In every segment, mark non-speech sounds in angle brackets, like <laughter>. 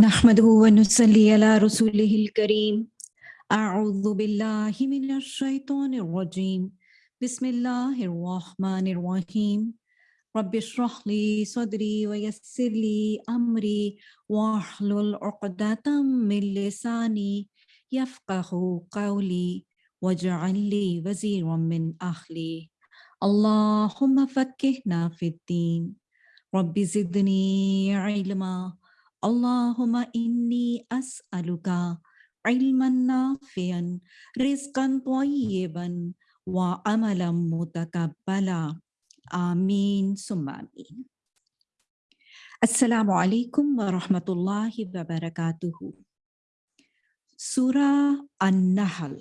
نحمده ونصلي على رسوله الكريم. أعوذ بالله من الشيطان الرجيم. بسم الله الرحمن الرحيم. رب اشرح لي صدري ويسر لي أمري واحلل عقدة من لساني يفقه قولي واجعل لي وزيرا من أهلي. اللهم فكهنا في الدين. رب زدني علما. Allahumma inni as'aluka ilman nafian, rizqan tayyiban, wa amalam mutakabbala. Amin summa amin. Assalamu alaikum wa rahmatullahi wa barakatuhu. Surah An-Nahl.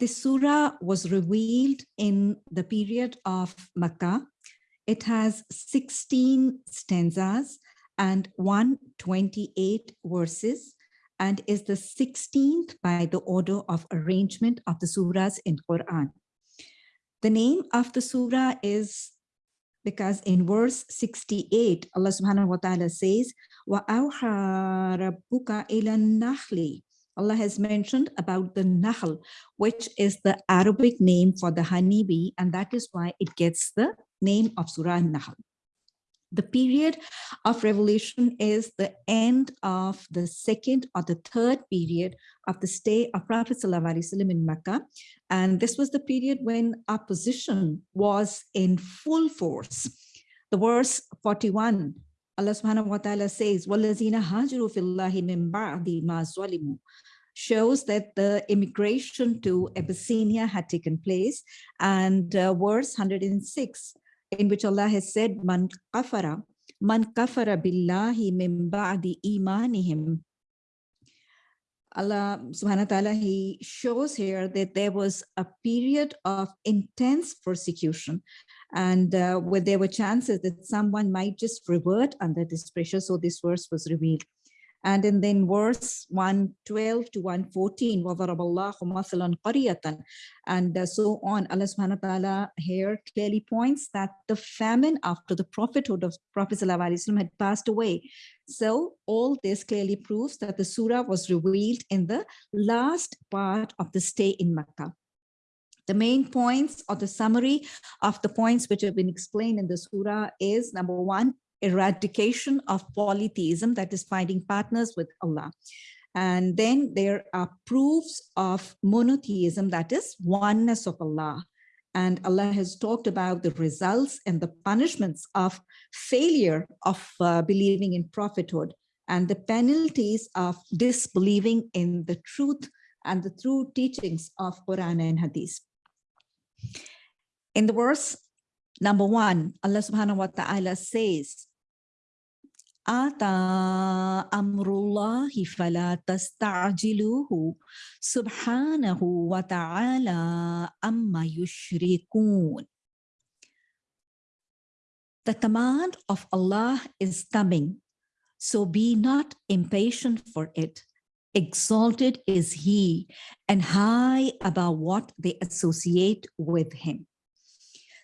This surah was revealed in the period of Makkah. It has 16 stanzas and 128 verses and is the 16th by the order of arrangement of the surahs in Quran. The name of the surah is because in verse 68 Allah subhanahu wa ta'ala says wa rabbuka nahli Allah has mentioned about the nahl which is the Arabic name for the honeybee and that is why it gets the name of surah nahl The period of revelation is the end of the second or the third period of the stay of Prophet ﷺ in Mecca. And this was the period when opposition was in full force. The verse 41, Allah subhanahu wa ta'ala says, وَالَّذِينَ هَاجِرُوا فِي اللَّهِ مِن بَعْدِ مَا ظَلِمُوا shows that the immigration to Abyssinia had taken place. And uh, verse 106, in which Allah has said, Man kafara, man kafara billahi min ba'di imanihim. Allah subhanahu wa ta'ala, he shows here that there was a period of intense persecution and uh, where there were chances that someone might just revert under this pressure. So this verse was revealed. And in then verse 112 to 114, and uh, so on, Allah subhanahu wa ta'ala here clearly points that the famine after the prophethood of Prophet had passed away. So all this clearly proves that the surah was revealed in the last part of the stay in Makkah. The main points or the summary of the points which have been explained in the surah is number one, eradication of polytheism, that is finding partners with Allah. And then there are proofs of monotheism, that is oneness of Allah. And Allah has talked about the results and the punishments of failure of uh, believing in prophethood and the penalties of disbelieving in the truth and the true teachings of Quran and Hadith. In the verse number one, Allah subhanahu wa ta'ala says, Ata amrullahi fala tasta'jiluhu subhanahu wa ta'ala amma yushrikun. The command of Allah is coming, so be not impatient for it. Exalted is he and high above what they associate with him.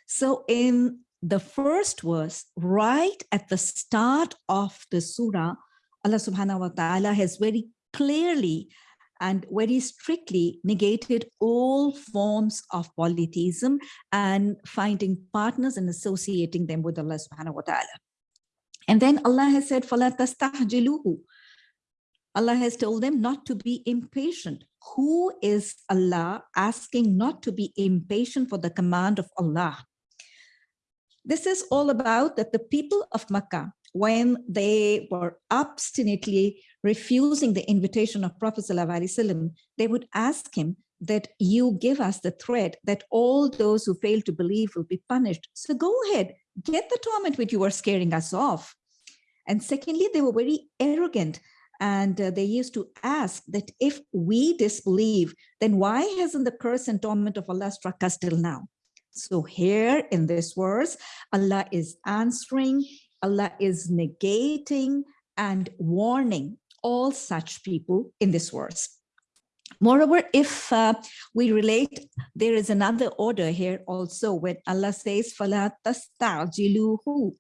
So in the first verse, right at the start of the surah, Allah subhanahu wa ta'ala has very clearly and very strictly negated all forms of polytheism and finding partners and associating them with Allah subhanahu wa ta'ala. And then Allah has said, فَلَا تَسْتَعْجِلُوهُ Allah has told them not to be impatient. Who is Allah asking not to be impatient for the command of Allah? This is all about that the people of Makkah, when they were obstinately refusing the invitation of Prophet ﷺ, they would ask him that you give us the threat that all those who fail to believe will be punished. So go ahead, get the torment which you are scaring us off. And secondly, they were very arrogant and uh, they used to ask that if we disbelieve, then why hasn't the curse and torment of Allah struck us till now? So here in this verse, Allah is answering, Allah is negating and warning all such people in this verse. Moreover, if uh, we relate, there is another order here also when Allah says, فَلَا تَسْتَعْجِلُوهُ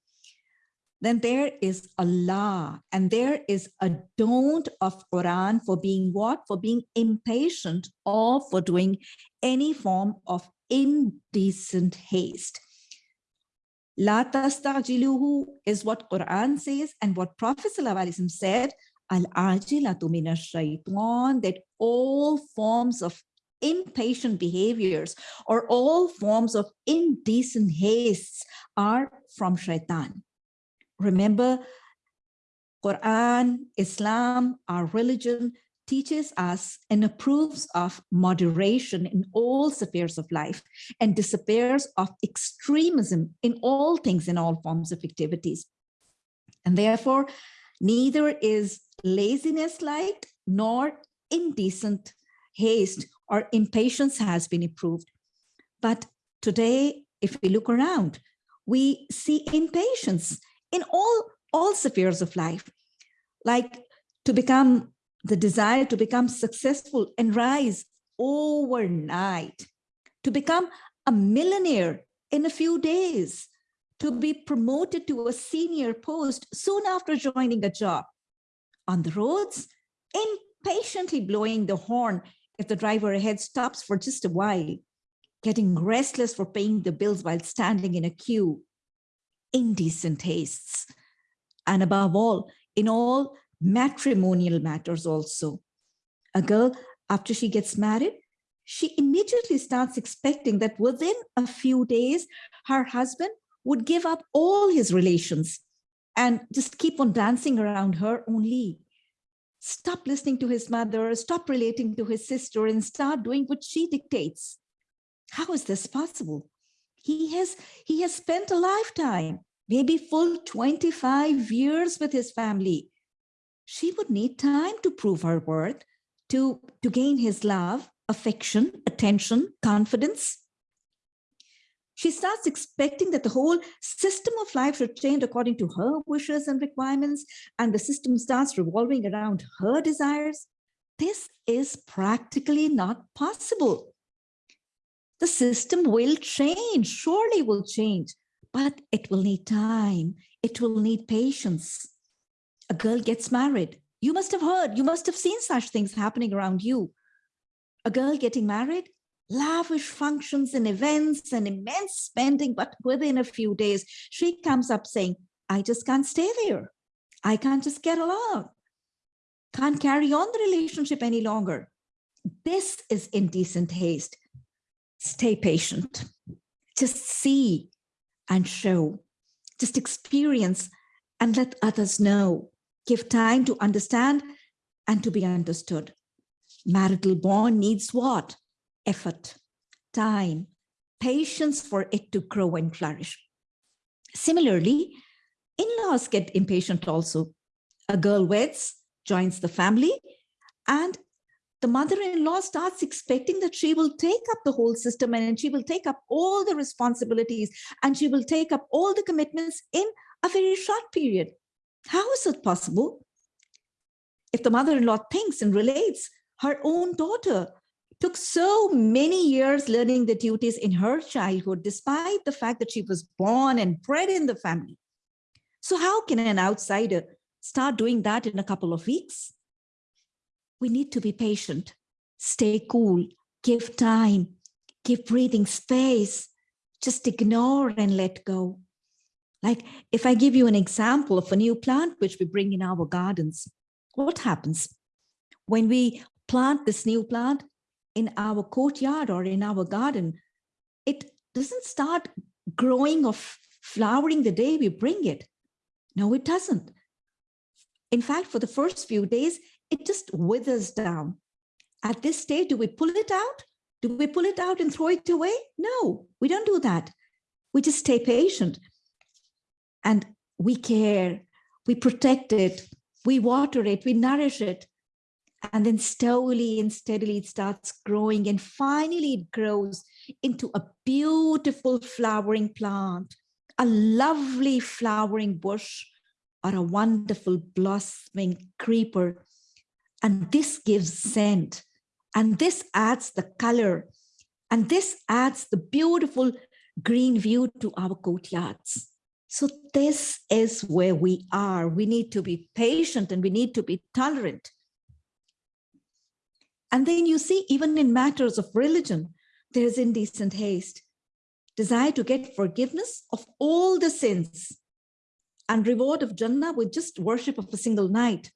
then there is Allah and there is a don't of Quran for being what? For being impatient or for doing any form of indecent haste. La tastajiluhu is what Quran says and what Prophet said, al-ajilatu min shaitan that all forms of impatient behaviors or all forms of indecent hastes are from shaitan. Remember, Quran, Islam, our religion teaches us and approves of moderation in all spheres of life and disappears of extremism in all things in all forms of activities. And therefore, neither is laziness like nor indecent haste or impatience has been improved. But today, if we look around, we see impatience in all, all spheres of life, like to become the desire to become successful and rise overnight, to become a millionaire in a few days, to be promoted to a senior post soon after joining a job. On the roads, impatiently blowing the horn if the driver ahead stops for just a while, getting restless for paying the bills while standing in a queue, indecent tastes, and above all, in all matrimonial matters also. A girl, after she gets married, she immediately starts expecting that within a few days, her husband would give up all his relations and just keep on dancing around her only stop listening to his mother, stop relating to his sister and start doing what she dictates. How is this possible? He has, he has spent a lifetime, maybe full 25 years with his family. She would need time to prove her worth, to, to gain his love, affection, attention, confidence. She starts expecting that the whole system of life should change according to her wishes and requirements, and the system starts revolving around her desires. This is practically not possible. The system will change, surely will change, but it will need time. It will need patience. A girl gets married. You must have heard, you must have seen such things happening around you. A girl getting married, lavish functions and events and immense spending, but within a few days, she comes up saying, I just can't stay there. I can't just get along. Can't carry on the relationship any longer. This is indecent haste. Stay patient. Just see and show. Just experience and let others know. Give time to understand and to be understood. Marital bond needs what? effort, time, patience for it to grow and flourish. Similarly, in-laws get impatient also. A girl weds, joins the family, and the mother-in-law starts expecting that she will take up the whole system and she will take up all the responsibilities and she will take up all the commitments in a very short period. How is it possible? If the mother-in-law thinks and relates her own daughter took so many years learning the duties in her childhood, despite the fact that she was born and bred in the family. So how can an outsider start doing that in a couple of weeks? We need to be patient, stay cool, give time, give breathing space, just ignore and let go. Like if I give you an example of a new plant which we bring in our gardens, what happens? When we plant this new plant, in our courtyard or in our garden, it doesn't start growing or flowering the day we bring it. No, it doesn't. In fact, for the first few days, it just withers down. At this stage, do we pull it out? Do we pull it out and throw it away? No, we don't do that. We just stay patient and we care, we protect it, we water it, we nourish it, and then slowly and steadily it starts growing. And finally it grows into a beautiful flowering plant, a lovely flowering bush or a wonderful blossoming creeper. And this gives scent. And this adds the color. And this adds the beautiful green view to our courtyards. So this is where we are. We need to be patient and we need to be tolerant. And then you see, even in matters of religion, there's indecent haste, desire to get forgiveness of all the sins and reward of Jannah with just worship of a single night.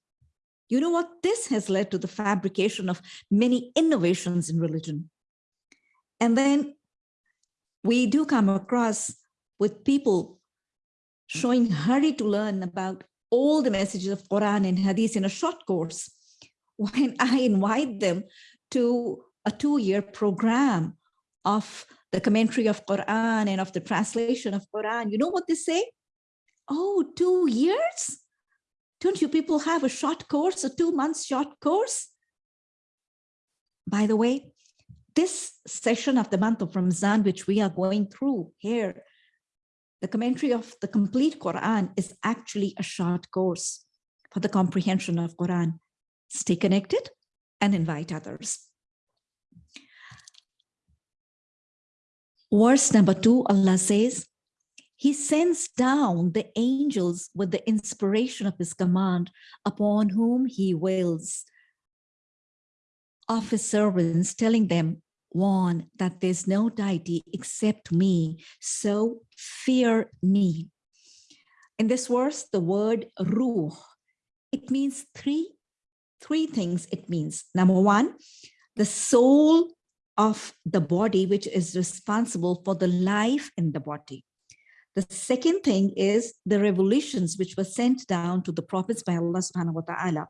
You know what? This has led to the fabrication of many innovations in religion. And then we do come across with people showing hurry to learn about all the messages of Quran and Hadith in a short course. When I invite them to a two-year program of the commentary of Quran and of the translation of Quran, you know what they say? Oh, two years? Don't you people have a short course, a two months short course? By the way, this session of the month of Ramzan, which we are going through here, the commentary of the complete Quran is actually a short course for the comprehension of Quran. Stay connected and invite others. Verse number two, Allah says, he sends down the angels with the inspiration of his command upon whom he wills of his servants, telling them, one, that there's no deity except me, so fear me. In this verse, the word ruh, it means three, three things it means. Number one, the soul of the body, which is responsible for the life in the body. The second thing is the revelations which were sent down to the prophets by Allah subhanahu wa ta'ala.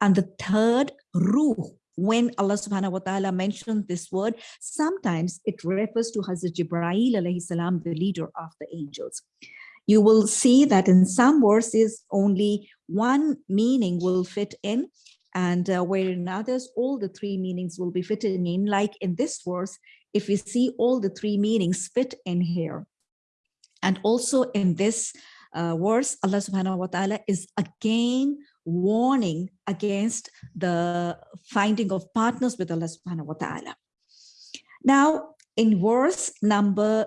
And the third, ruh, when Allah subhanahu wa ta'ala mentioned this word, sometimes it refers to Hazrat Jibreel alayhi salam, the leader of the angels. You will see that in some verses, only one meaning will fit in and uh, where in others, all the three meanings will be fitting in. Like in this verse, if we see all the three meanings fit in here. And also in this uh, verse, Allah subhanahu wa ta'ala is again warning against the finding of partners with Allah subhanahu wa ta'ala. Now, in verse number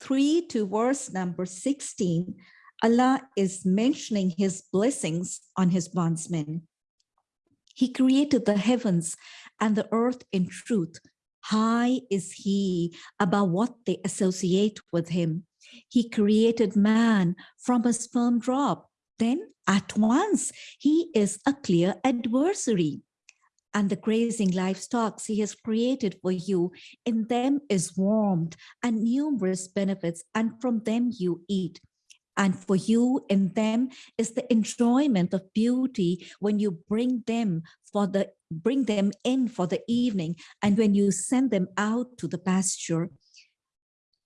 3 to verse number 16, Allah is mentioning his blessings on his bondsmen. He created the heavens and the earth in truth. High is he about what they associate with him. He created man from a sperm drop. Then at once he is a clear adversary. And the grazing livestock he has created for you, in them is warmth and numerous benefits, and from them you eat. And for you in them is the enjoyment of beauty when you bring them for the bring them in for the evening and when you send them out to the pasture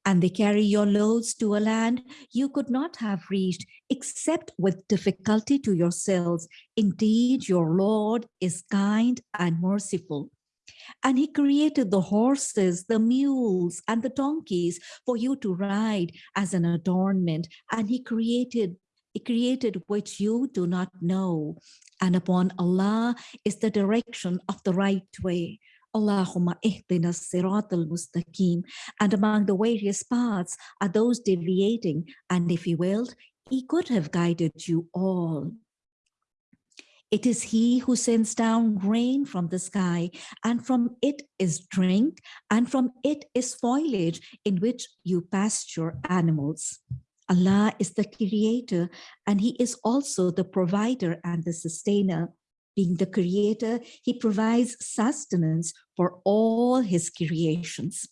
and they carry your loads to a land you could not have reached except with difficulty to yourselves. Indeed, your Lord is kind and merciful. And he created the horses, the mules, and the donkeys for you to ride as an adornment. And he created he created which you do not know. And upon Allah is the direction of the right way. Allahumma ihdina sirat al-mustaqim. And among the various paths are those deviating. And if he willed, he could have guided you all. It is he who sends down rain from the sky, and from it is drink, and from it is foliage in which you pasture animals. Allah is the creator, and he is also the provider and the sustainer being the creator, he provides sustenance for all his creations.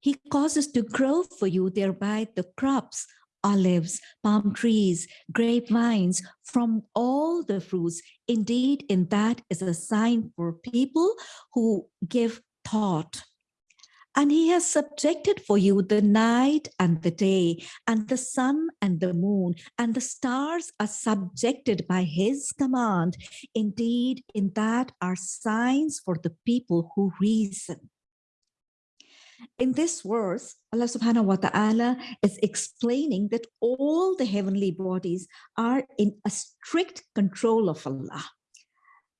He causes to grow for you thereby the crops, olives, palm trees, grapevines, from all the fruits. Indeed, in that is a sign for people who give thought and he has subjected for you the night and the day, and the sun and the moon, and the stars are subjected by his command. Indeed, in that are signs for the people who reason. In this verse, Allah subhanahu wa ta'ala is explaining that all the heavenly bodies are in a strict control of Allah.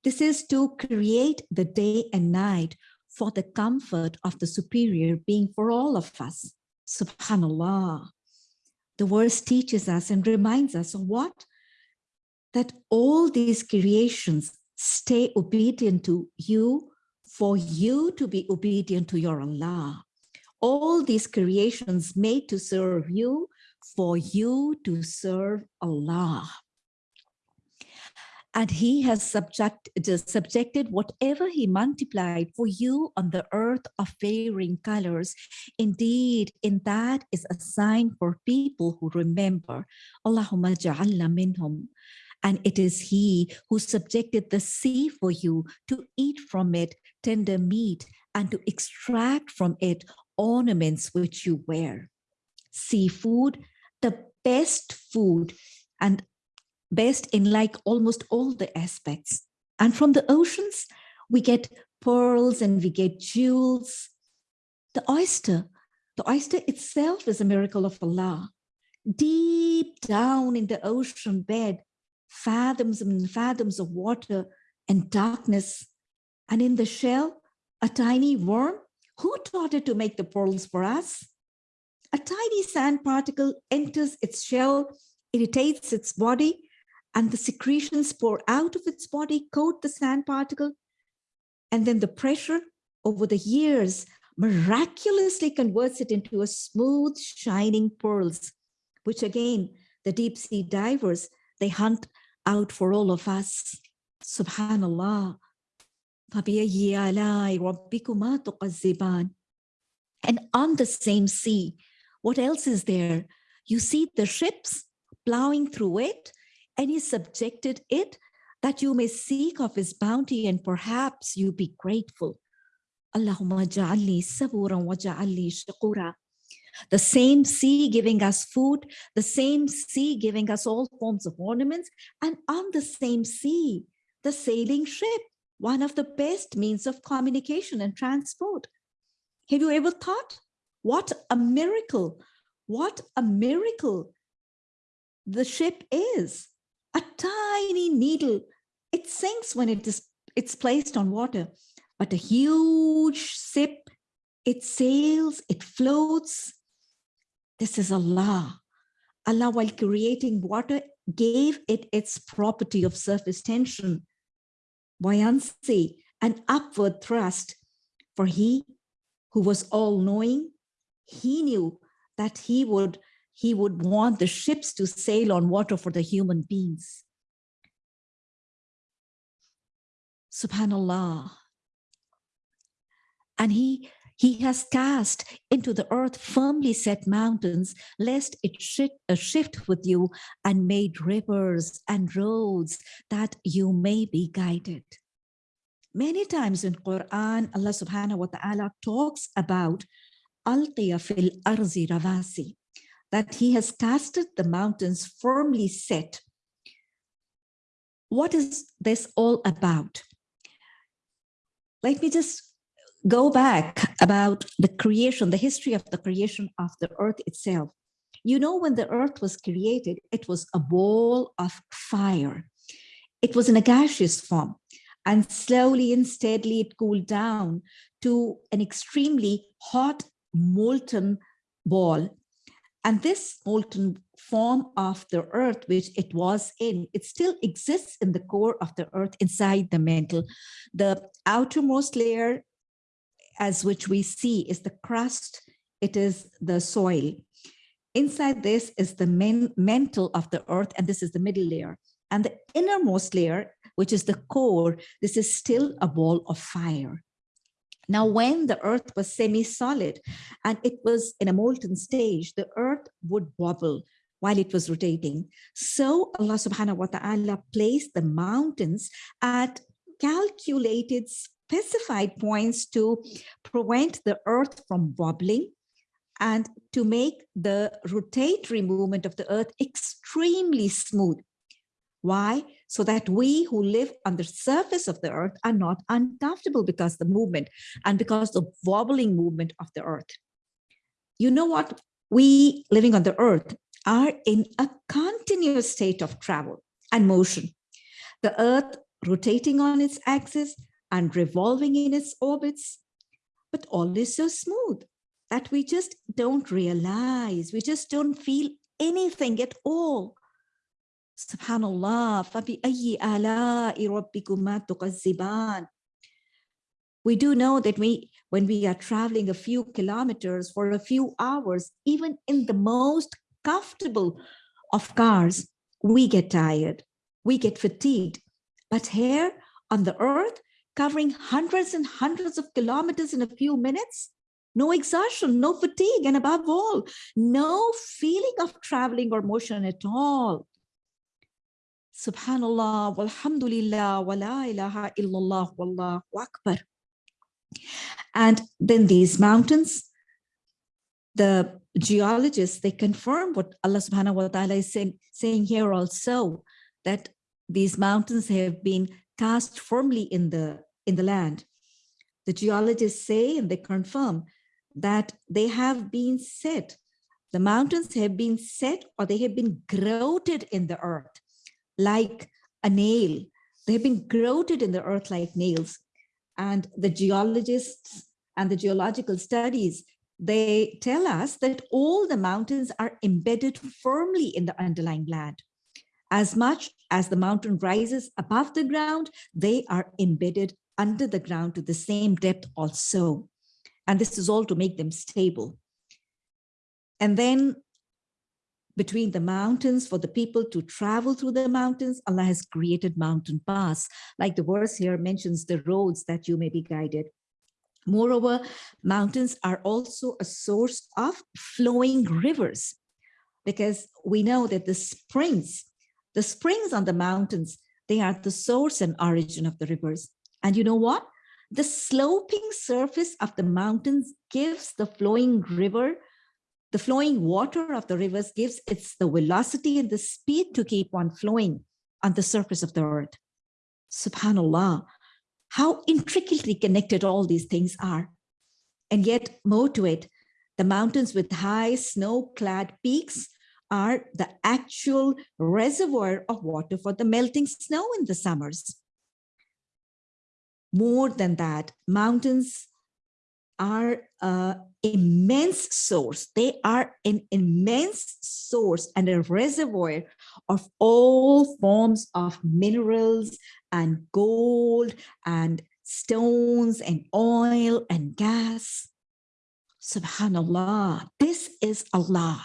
This is to create the day and night for the comfort of the superior being for all of us. Subhanallah. The verse teaches us and reminds us of what? That all these creations stay obedient to you for you to be obedient to your Allah. All these creations made to serve you for you to serve Allah and he has subject, subjected whatever he multiplied for you on the earth of varying colors. Indeed, in that is a sign for people who remember. Allahumma ja'alna minhum. And it is he who subjected the sea for you to eat from it tender meat and to extract from it ornaments which you wear. Seafood, the best food and best in like almost all the aspects. And from the oceans, we get pearls and we get jewels. The oyster, the oyster itself is a miracle of Allah. Deep down in the ocean bed, fathoms and fathoms of water and darkness. And in the shell, a tiny worm. Who taught it to make the pearls for us? A tiny sand particle enters its shell, irritates its body, and the secretions pour out of its body, coat the sand particle, and then the pressure over the years miraculously converts it into a smooth, shining pearls, which again, the deep sea divers, they hunt out for all of us. Subhanallah. And on the same sea, what else is there? You see the ships plowing through it and he subjected it that you may seek of his bounty and perhaps you be grateful. The same sea giving us food, the same sea giving us all forms of ornaments, and on the same sea, the sailing ship, one of the best means of communication and transport. Have you ever thought, what a miracle, what a miracle the ship is a tiny needle. It sinks when it is it's placed on water, but a huge ship, it sails, it floats. This is Allah. Allah, while creating water, gave it its property of surface tension, buoyancy, and upward thrust. For he who was all-knowing, he knew that he would he would want the ships to sail on water for the human beings. Subhanallah. And he, he has cast into the earth firmly set mountains, lest it shift, uh, shift with you and made rivers and roads that you may be guided. Many times in Quran, Allah subhanahu wa ta'ala talks about alqiya fil arzi ravasi, that he has casted the mountains firmly set. What is this all about? Let me just go back about the creation, the history of the creation of the earth itself. You know, when the earth was created, it was a ball of fire. It was in a gaseous form and slowly and steadily it cooled down to an extremely hot molten ball and this molten form of the earth, which it was in, it still exists in the core of the earth inside the mantle. The outermost layer as which we see is the crust, it is the soil. Inside this is the main mantle of the earth, and this is the middle layer. And the innermost layer, which is the core, this is still a ball of fire. Now, when the earth was semi-solid and it was in a molten stage, the earth would wobble while it was rotating. So Allah subhanahu wa ta'ala placed the mountains at calculated specified points to prevent the earth from wobbling and to make the rotatory movement of the earth extremely smooth. Why? So that we who live on the surface of the earth are not uncomfortable because the movement and because the wobbling movement of the earth. You know what? We living on the earth are in a continuous state of travel and motion. The earth rotating on its axis and revolving in its orbits, but all is so smooth that we just don't realize, we just don't feel anything at all. Subhanallah. فَبِأَيِّ آلَاءِ رَبِّكُمَا تُكَذِّبَانِ we do know that we when we are traveling a few kilometers for a few hours even in the most comfortable of cars we get tired we get fatigued but here on the earth covering hundreds and hundreds of kilometers in a few minutes no exhaustion no fatigue and above all no feeling of traveling or motion at all subhanallah walhamdulillah wa la ilaha illallah wallahu akbar and then these mountains, the geologists, they confirm what Allah subhanahu wa ta'ala is saying, saying here also, that these mountains have been cast firmly in the, in the land. The geologists say, and they confirm, that they have been set, the mountains have been set or they have been grouted in the earth like a nail. They have been grouted in the earth like nails and the geologists and the geological studies, they tell us that all the mountains are embedded firmly in the underlying land. As much as the mountain rises above the ground, they are embedded under the ground to the same depth also. And this is all to make them stable. And then between the mountains for the people to travel through the mountains. Allah has created mountain paths. Like the verse here mentions the roads that you may be guided. Moreover, mountains are also a source of flowing rivers because we know that the springs, the springs on the mountains, they are the source and origin of the rivers. And you know what? The sloping surface of the mountains gives the flowing river the flowing water of the rivers gives its the velocity and the speed to keep on flowing on the surface of the earth. Subhanallah, how intricately connected all these things are. And yet more to it, the mountains with high snow-clad peaks are the actual reservoir of water for the melting snow in the summers. More than that, mountains are an immense source. They are an immense source and a reservoir of all forms of minerals and gold and stones and oil and gas. Subhanallah, this is Allah,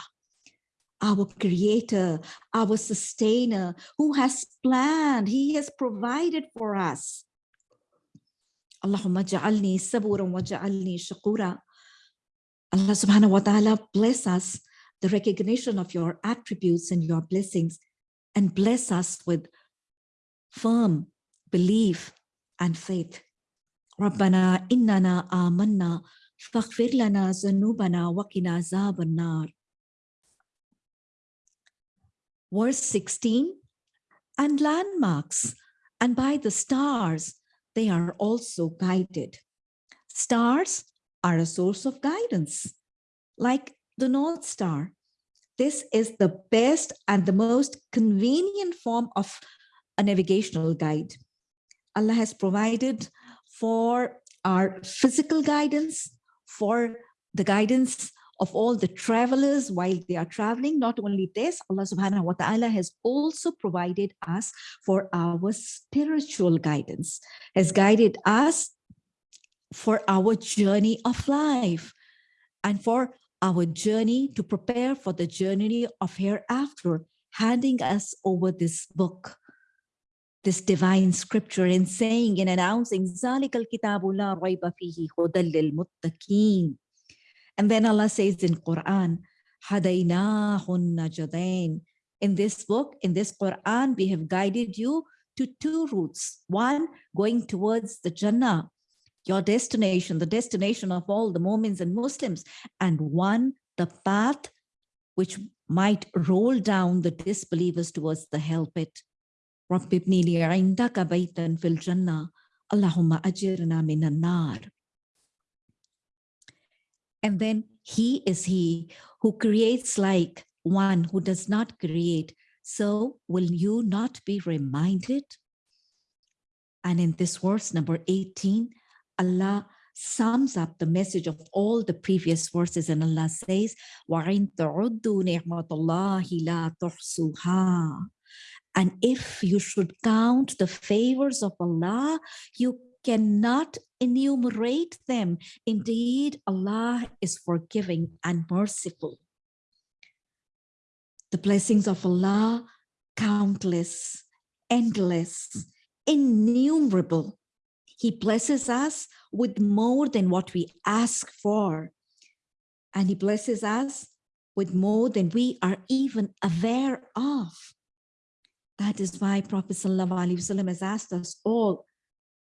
our creator, our sustainer, who has planned, he has provided for us. Allahumma ja'alni saburan wa ja'alni shakura. Allah subhanahu wa ta'ala bless us the recognition of your attributes and your blessings and bless us with firm belief and faith. ربنا إننا آمنا فاغفر لنا ذنوبنا وقنا عذاب النار. Verse 16, and landmarks, and by the stars, they are also guided. Stars are a source of guidance, like the North Star. This is the best and the most convenient form of a navigational guide. Allah has provided for our physical guidance, for the guidance of all the travelers while they are traveling. Not only this, Allah subhanahu wa ta'ala has also provided us for our spiritual guidance, has guided us for our journey of life and for our journey to prepare for the journey of hereafter, handing us over this book, this divine scripture and saying and announcing, ذَلِكَ الْكِتَابُ لَا رَيْبَ فِيهِ هُدًى لِلْمُتَّقِينَ and then Allah says in Quran, Hadaynahun In this book, in this Quran, we have guided you to two routes. One, going towards the Jannah, your destination, the destination of all the Momins and Muslims, and one, the path which might roll down the disbelievers towards the hell pit. and then he is he who creates like one who does not create. So will you not be reminded? And in this verse number 18 Allah sums up the message of all the previous verses and Allah says وَإِن تَعُدُّوا نِعْمَةَ اللَّهِ لَا تُحْصُوهَا and if you should count the favors of Allah you cannot enumerate them indeed Allah is forgiving and merciful the blessings of Allah countless endless innumerable he blesses us with more than what we ask for. And he blesses us with more than we are even aware of. That is why Prophet ﷺ has asked us all,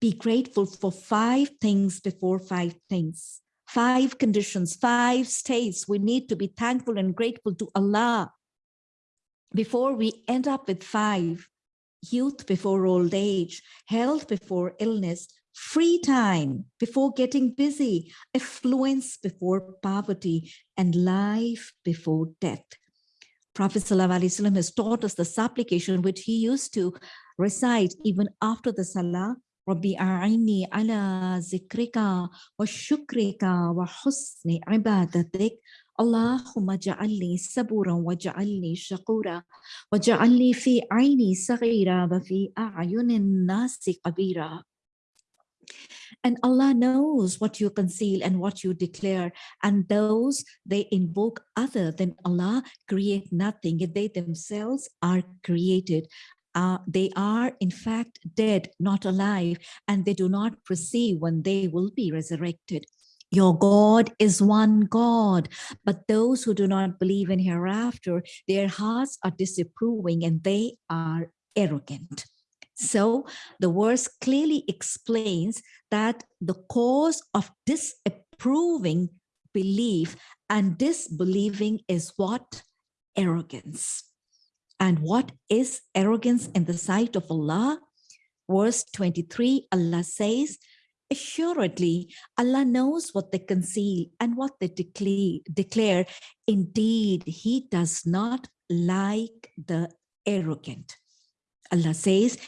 be grateful for five things before five things, five conditions, five states. We need to be thankful and grateful to Allah before we end up with five youth before old age, health before illness, free time before getting busy, affluence before poverty, and life before death. Prophet ﷺ has taught us the supplication which he used to recite even after the Salah, Rabbi a'ini ala zikrika wa shukrika wa husni ibadatik اللهم اجعلني صبورا واجعلني شكورا واجعلني في عيني صغيرا وفي أعين الناس كبيرا and Allah knows what you conceal and what you declare. And those they invoke other than Allah create nothing. Yet they themselves are created. Uh, they are in fact dead, not alive, and they do not perceive when they will be resurrected. Your God is one God, but those who do not believe in hereafter, their hearts are disapproving and they are arrogant. So the verse clearly explains that the cause of disapproving belief and disbelieving is what? Arrogance. And what is arrogance in the sight of Allah? Verse 23, Allah says, Assuredly, Allah knows what they conceal and what they declare. declare. Indeed, He does not like the arrogant. Allah says,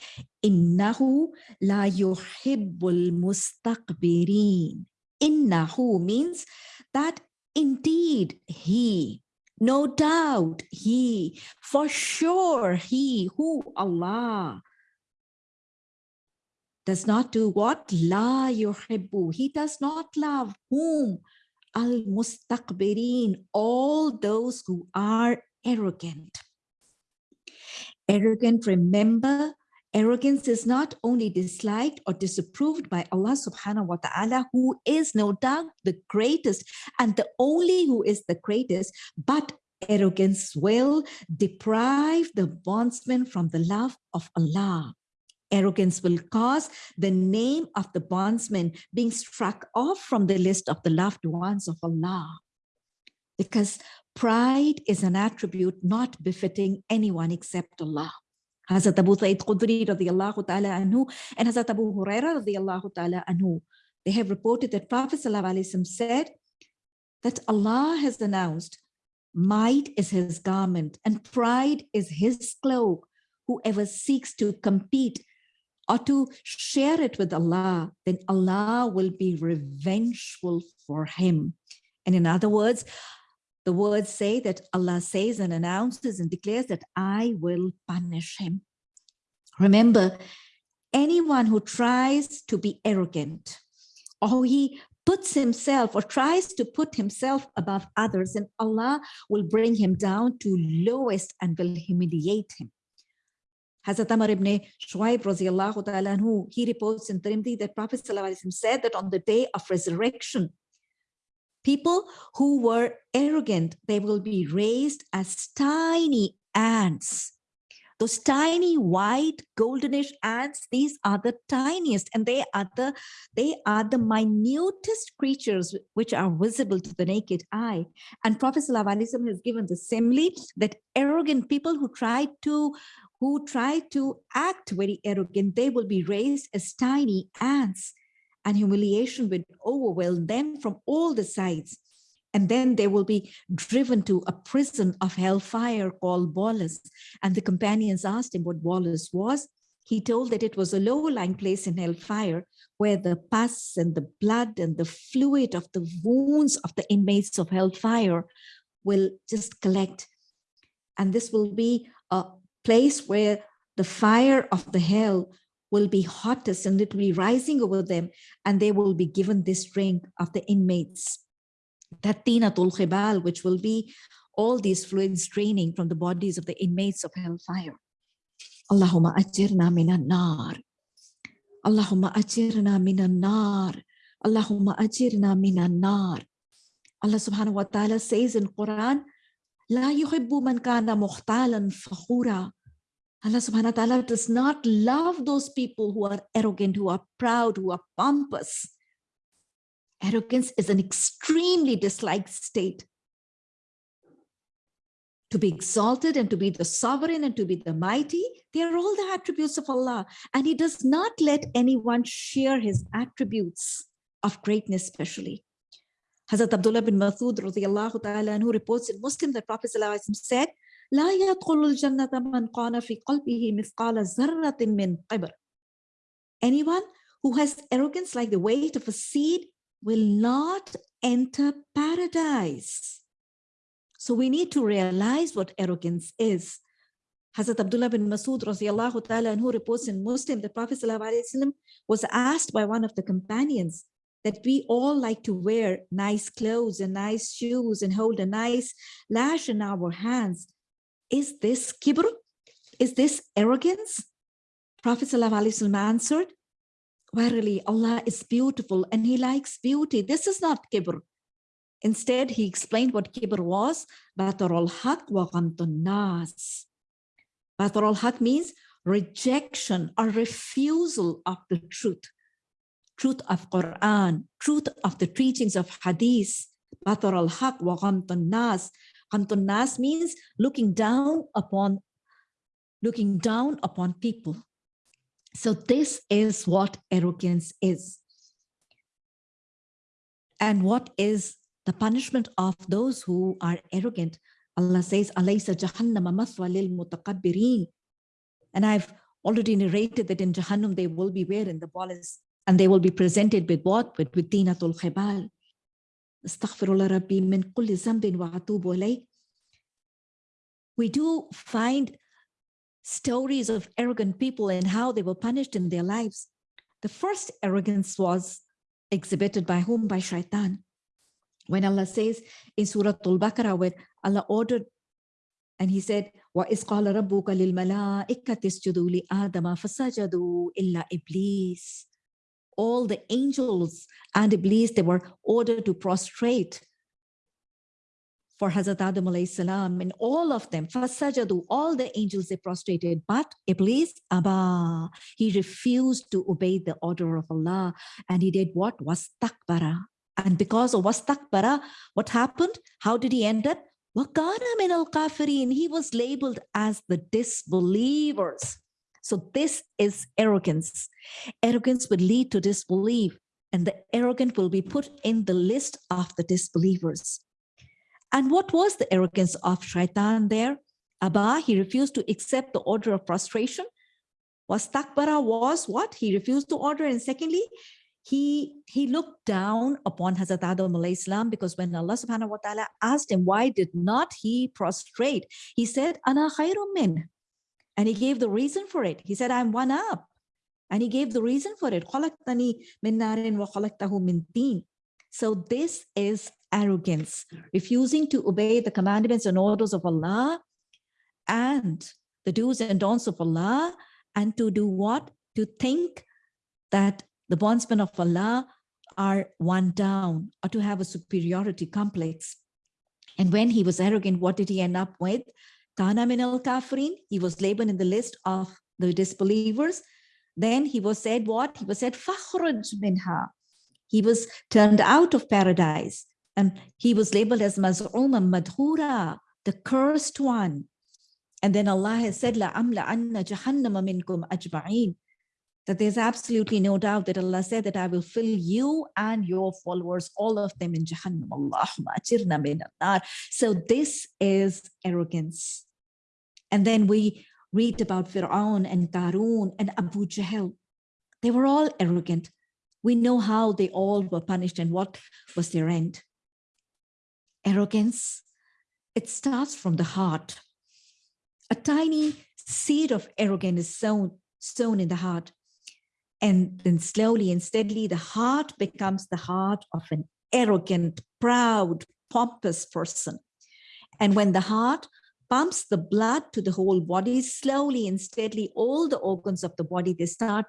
Innahu la yuhibbul mustaqbirin. Innahu means that indeed he, no doubt he, for sure he, who Allah, does not do what? La yuhibbu. He does not love whom? Al-mustaqbirin, all those who are arrogant arrogant, remember, arrogance is not only disliked or disapproved by Allah subhanahu wa ta'ala, who is no doubt the greatest and the only who is the greatest, but arrogance will deprive the bondsman from the love of Allah. Arrogance will cause the name of the bondsman being struck off from the list of the loved ones of Allah. Because Pride is an attribute not befitting anyone except Allah. Hazrat Abu Sa'id Khudri radiallahu ta'ala anhu and Hazrat Abu Huraira radiallahu ta'ala anhu. They have reported that Prophet said that Allah has announced, might is his garment and pride is his cloak. Whoever seeks to compete or to share it with Allah, then Allah will be revengeful for him. And in other words, the words say that Allah says and announces and declares that I will punish him. Remember, anyone who tries to be arrogant or he puts himself or tries to put himself above others and Allah will bring him down to lowest and will humiliate him. Hazrat Amr ibn Shuaib radiallahu ta'ala anhu, he reports in Tirmidhi that Prophet said that on the day of resurrection, People who were arrogant, they will be raised as tiny ants. Those tiny white goldenish ants, these are the tiniest and they are the, they are the minutest creatures which are visible to the naked eye. And Prophet ﷺ has given the simile that arrogant people who try to who try to act very arrogant, they will be raised as tiny ants and humiliation will overwhelm them from all the sides. And then they will be driven to a prison of hellfire called Bolus. And the companions asked him what Bolus was. he told that it was a low-lying place in hellfire where the pus and the blood and the fluid of the wounds of the inmates of hellfire will just collect. And this will be a place where the fire of the hell will be hottest and it will be rising over them and they will be given this drink of the inmates. That tinatul khibal, which will be all these fluids draining from the bodies of the inmates of hellfire. Allahumma ajirna minan nar. Allahumma ajirna minan nar. Allahumma ajirna minan nar. Allah subhanahu wa ta'ala says in Quran, La yuhibbu man kana muhtalan fakhura. Allah subhanahu wa ta'ala does not love those people who are arrogant, who are proud, who are pompous. Arrogance is an extremely disliked state to be exalted and to be the sovereign and to be the mighty, they are all the attributes of Allah. And he does not let anyone share his attributes of greatness, especially. Hazrat Abdullah bin Mathud radiallahu ta'ala who reports in Muslim that Prophet said, لا يدخل الجنة من قال في قلبه مثقال ذرة من قبر. Anyone who has arrogance like the weight of a seed will not enter paradise. So we need to realize what arrogance is. Hazrat Abdullah bin Masud ta'ala and who reports in Muslim, the Prophet was asked by one of the companions that we all like to wear nice clothes and nice shoes and hold a nice lash in our hands. Is this kibr? Is this arrogance? Prophet answered, Verily, Allah is beautiful and He likes beauty. This is not kibr. Instead, he explained what kibr was, batarul haq wa nas. Batarul haq means rejection or refusal of the truth, truth of Quran, truth of the teachings of Hadith. Batarul haq wa nas. nas means looking down upon looking down upon people. So this is what arrogance is. And what is the punishment of those who are arrogant. Allah says, lil. And I've already narrated that in Jahannam they will be wearing the ballast and they will be presented with what? With, with dinatul khibal. Wa We do find stories of arrogant people and how they were punished in their lives. The first arrogance was exhibited by whom? By shaitan. When Allah says in Surah Al-Baqarah, where Allah ordered and he said, وَإِذْ قَالَ رَبُّكَ لِلْمَلَائِكَةِ اسْجُدُوا لِآدَمَ فَسَجَدُوا إِلَّا إِبْلِيسِ All the angels and Iblis, they were ordered to prostrate for Hazrat Adam alayhi salam and all of them, fasajadu, all the angels they prostrated, but Iblis, Abba, he refused to obey the order of Allah and he did what? Was takbara. And because of was wastakbara, what happened? How did he end up? Wakana min al kafirin. He was labeled as the disbelievers. So this is arrogance. Arrogance will lead to disbelief and the arrogant will be put in the list of the disbelievers. And what was the arrogance of shaitan there? Abba, he refused to accept the order of prostration. Was Wastakbara was what? He refused to order. And secondly, he he looked down upon Hazrat Adam salam because when Allah subhanahu wa ta'ala asked him why did not he prostrate he said ana khairum min and he gave the reason for it he said I'm one up and he gave the reason for it so this is arrogance refusing to obey the commandments and orders of Allah and the do's and don'ts of Allah and to do what to think that the bondsmen of Allah are one down or to have a superiority complex. And when he was arrogant, what did he end up with? Kana min al kafirin, he was labeled in the list of the disbelievers. Then he was said what? He was said fakhruj minha. He was turned out of paradise and he was labeled as maz'uma madhura, the cursed one. And then Allah has said, La amla anna jahannama minkum ajma'in that there's absolutely no doubt that Allah said that I will fill you and your followers, all of them in Jahannam. Allahumma So this is arrogance. And then we read about Fir'aun and Qarun and Abu Jahl. They were all arrogant. We know how they all were punished and what was their end. Arrogance, it starts from the heart. A tiny seed of arrogance is sown, sown in the heart. And then slowly and steadily, the heart becomes the heart of an arrogant, proud, pompous person. And when the heart pumps the blood to the whole body, slowly and steadily, all the organs of the body, they start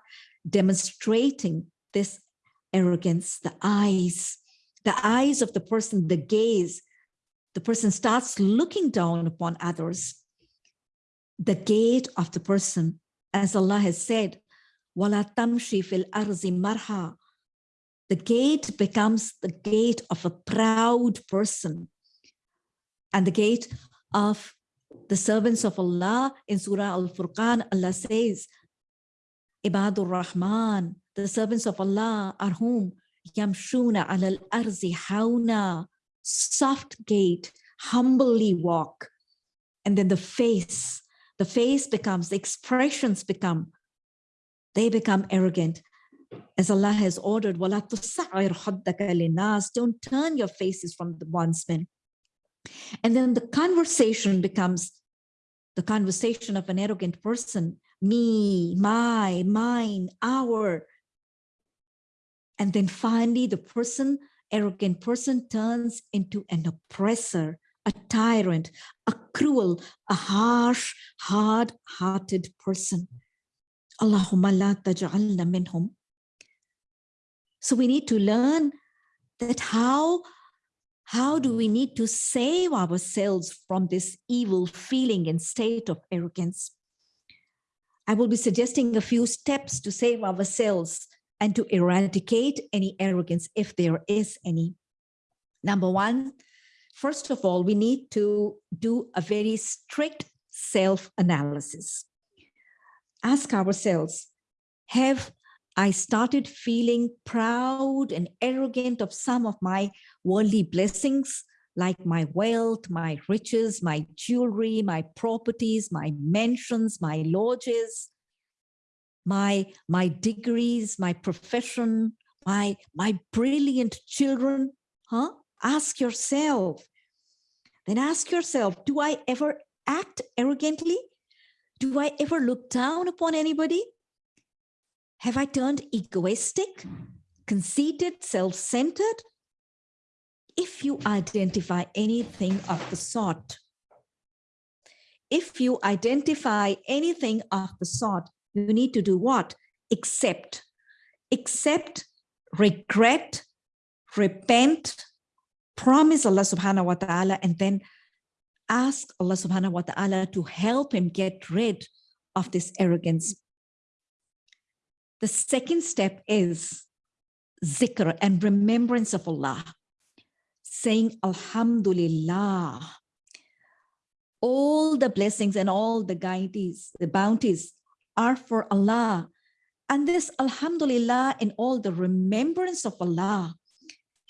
demonstrating this arrogance, the eyes, the eyes of the person, the gaze, the person starts looking down upon others. The gait of the person, as Allah has said, "Walatam shifil arzi marha." The gait becomes the gait of a proud person. And the gait of the servants of Allah in Surah Al-Furqan, Allah says, Ibadur Rahman, the servants of Allah are whom? Yamshuna al arzi hauna, soft gait, humbly walk. And then the face, the face becomes, the expressions become, they become arrogant. As Allah has ordered, don't turn your faces from the bondsmen. And then the conversation becomes the conversation of an arrogant person, me, my, mine, our. And then finally, the person, arrogant person turns into an oppressor, a tyrant, a cruel, a harsh, hard-hearted person. Allahumma la taj'alna minhum. So we need to learn that how how do we need to save ourselves from this evil feeling and state of arrogance? I will be suggesting a few steps to save ourselves and to eradicate any arrogance if there is any. Number one, first of all, we need to do a very strict self-analysis. Ask ourselves, have I started feeling proud and arrogant of some of my worldly blessings, like my wealth, my riches, my jewelry, my properties, my mansions, my lodges, my, my degrees, my profession, my, my brilliant children, huh? Ask yourself. Then ask yourself, do I ever act arrogantly? Do I ever look down upon anybody? Have I turned egoistic, conceited, self-centered? If you identify anything of the sort, if you identify anything of the sort, you need to do what? Accept. Accept, regret, repent, promise Allah subhanahu wa ta'ala, and then ask Allah subhanahu wa ta'ala to help him get rid of this arrogance the second step is zikr and remembrance of Allah, saying Alhamdulillah. All the blessings and all the guides, the bounties are for Allah. And this Alhamdulillah and all the remembrance of Allah,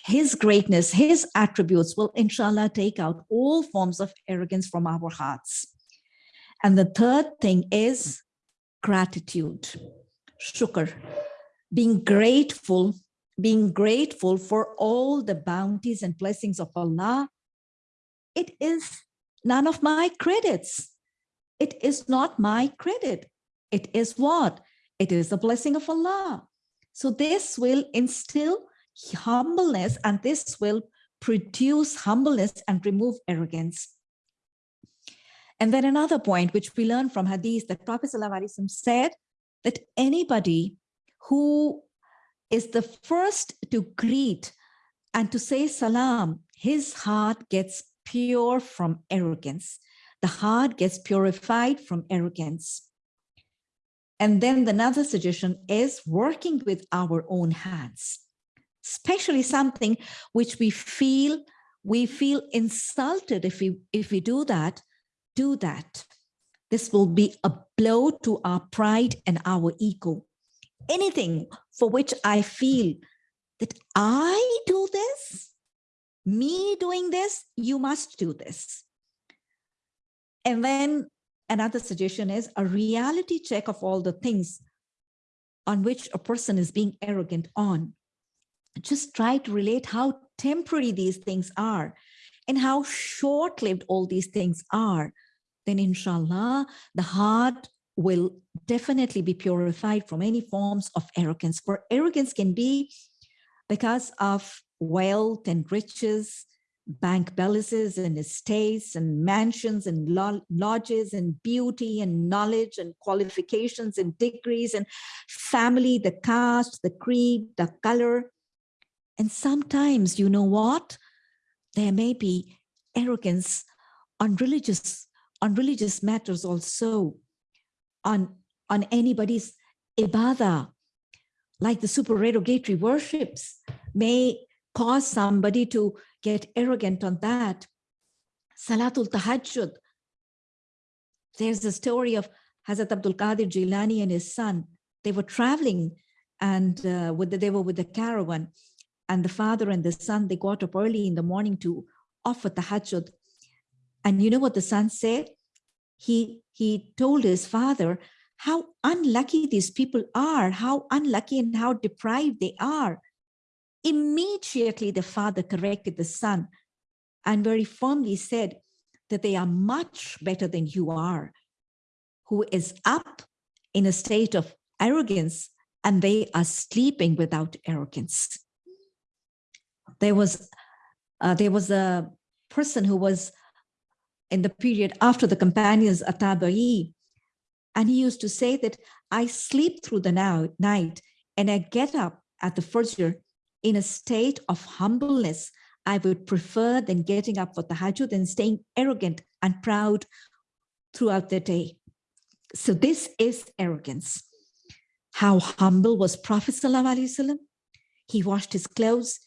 His greatness, His attributes will inshallah take out all forms of arrogance from our hearts. And the third thing is gratitude shukr, being grateful, being grateful for all the bounties and blessings of Allah, it is none of my credits. It is not my credit. It is what? It is the blessing of Allah. So this will instill humbleness and this will produce humbleness and remove arrogance. And then another point which we learn from hadith that Prophet ﷺ said that anybody who is the first to greet and to say salam, his heart gets pure from arrogance. The heart gets purified from arrogance. And then the another suggestion is working with our own hands, especially something which we feel we feel insulted if we if we do that, do that. This will be a blow to our pride and our ego. Anything for which I feel that I do this, me doing this, you must do this. And then another suggestion is a reality check of all the things on which a person is being arrogant on. Just try to relate how temporary these things are and how short-lived all these things are. Then inshallah, the heart will definitely be purified from any forms of arrogance. For arrogance can be because of wealth and riches, bank balances and estates and mansions and lodges and beauty and knowledge and qualifications and degrees and family, the caste, the creed, the color. And sometimes, you know what? There may be arrogance on religious, on religious matters also, on, on anybody's ibadah, like the supererogatory worships may cause somebody to get arrogant on that. Salatul Tahajjud. There's a story of Hazrat Abdul Qadir Jilani and his son. They were traveling and uh, with the, they were with the caravan and the father and the son, they got up early in the morning to offer tahajjud. And you know what the son said? He, he told his father how unlucky these people are, how unlucky and how deprived they are. Immediately, the father corrected the son and very firmly said that they are much better than you are, who is up in a state of arrogance and they are sleeping without arrogance. There was, uh, there was a person who was in the period after the companions Atabai, and he used to say that I sleep through the now, night and I get up at the Fajr in a state of humbleness, I would prefer than getting up for tahajjud and staying arrogant and proud throughout the day. So this is arrogance. How humble was Prophet Sallallahu He washed his clothes.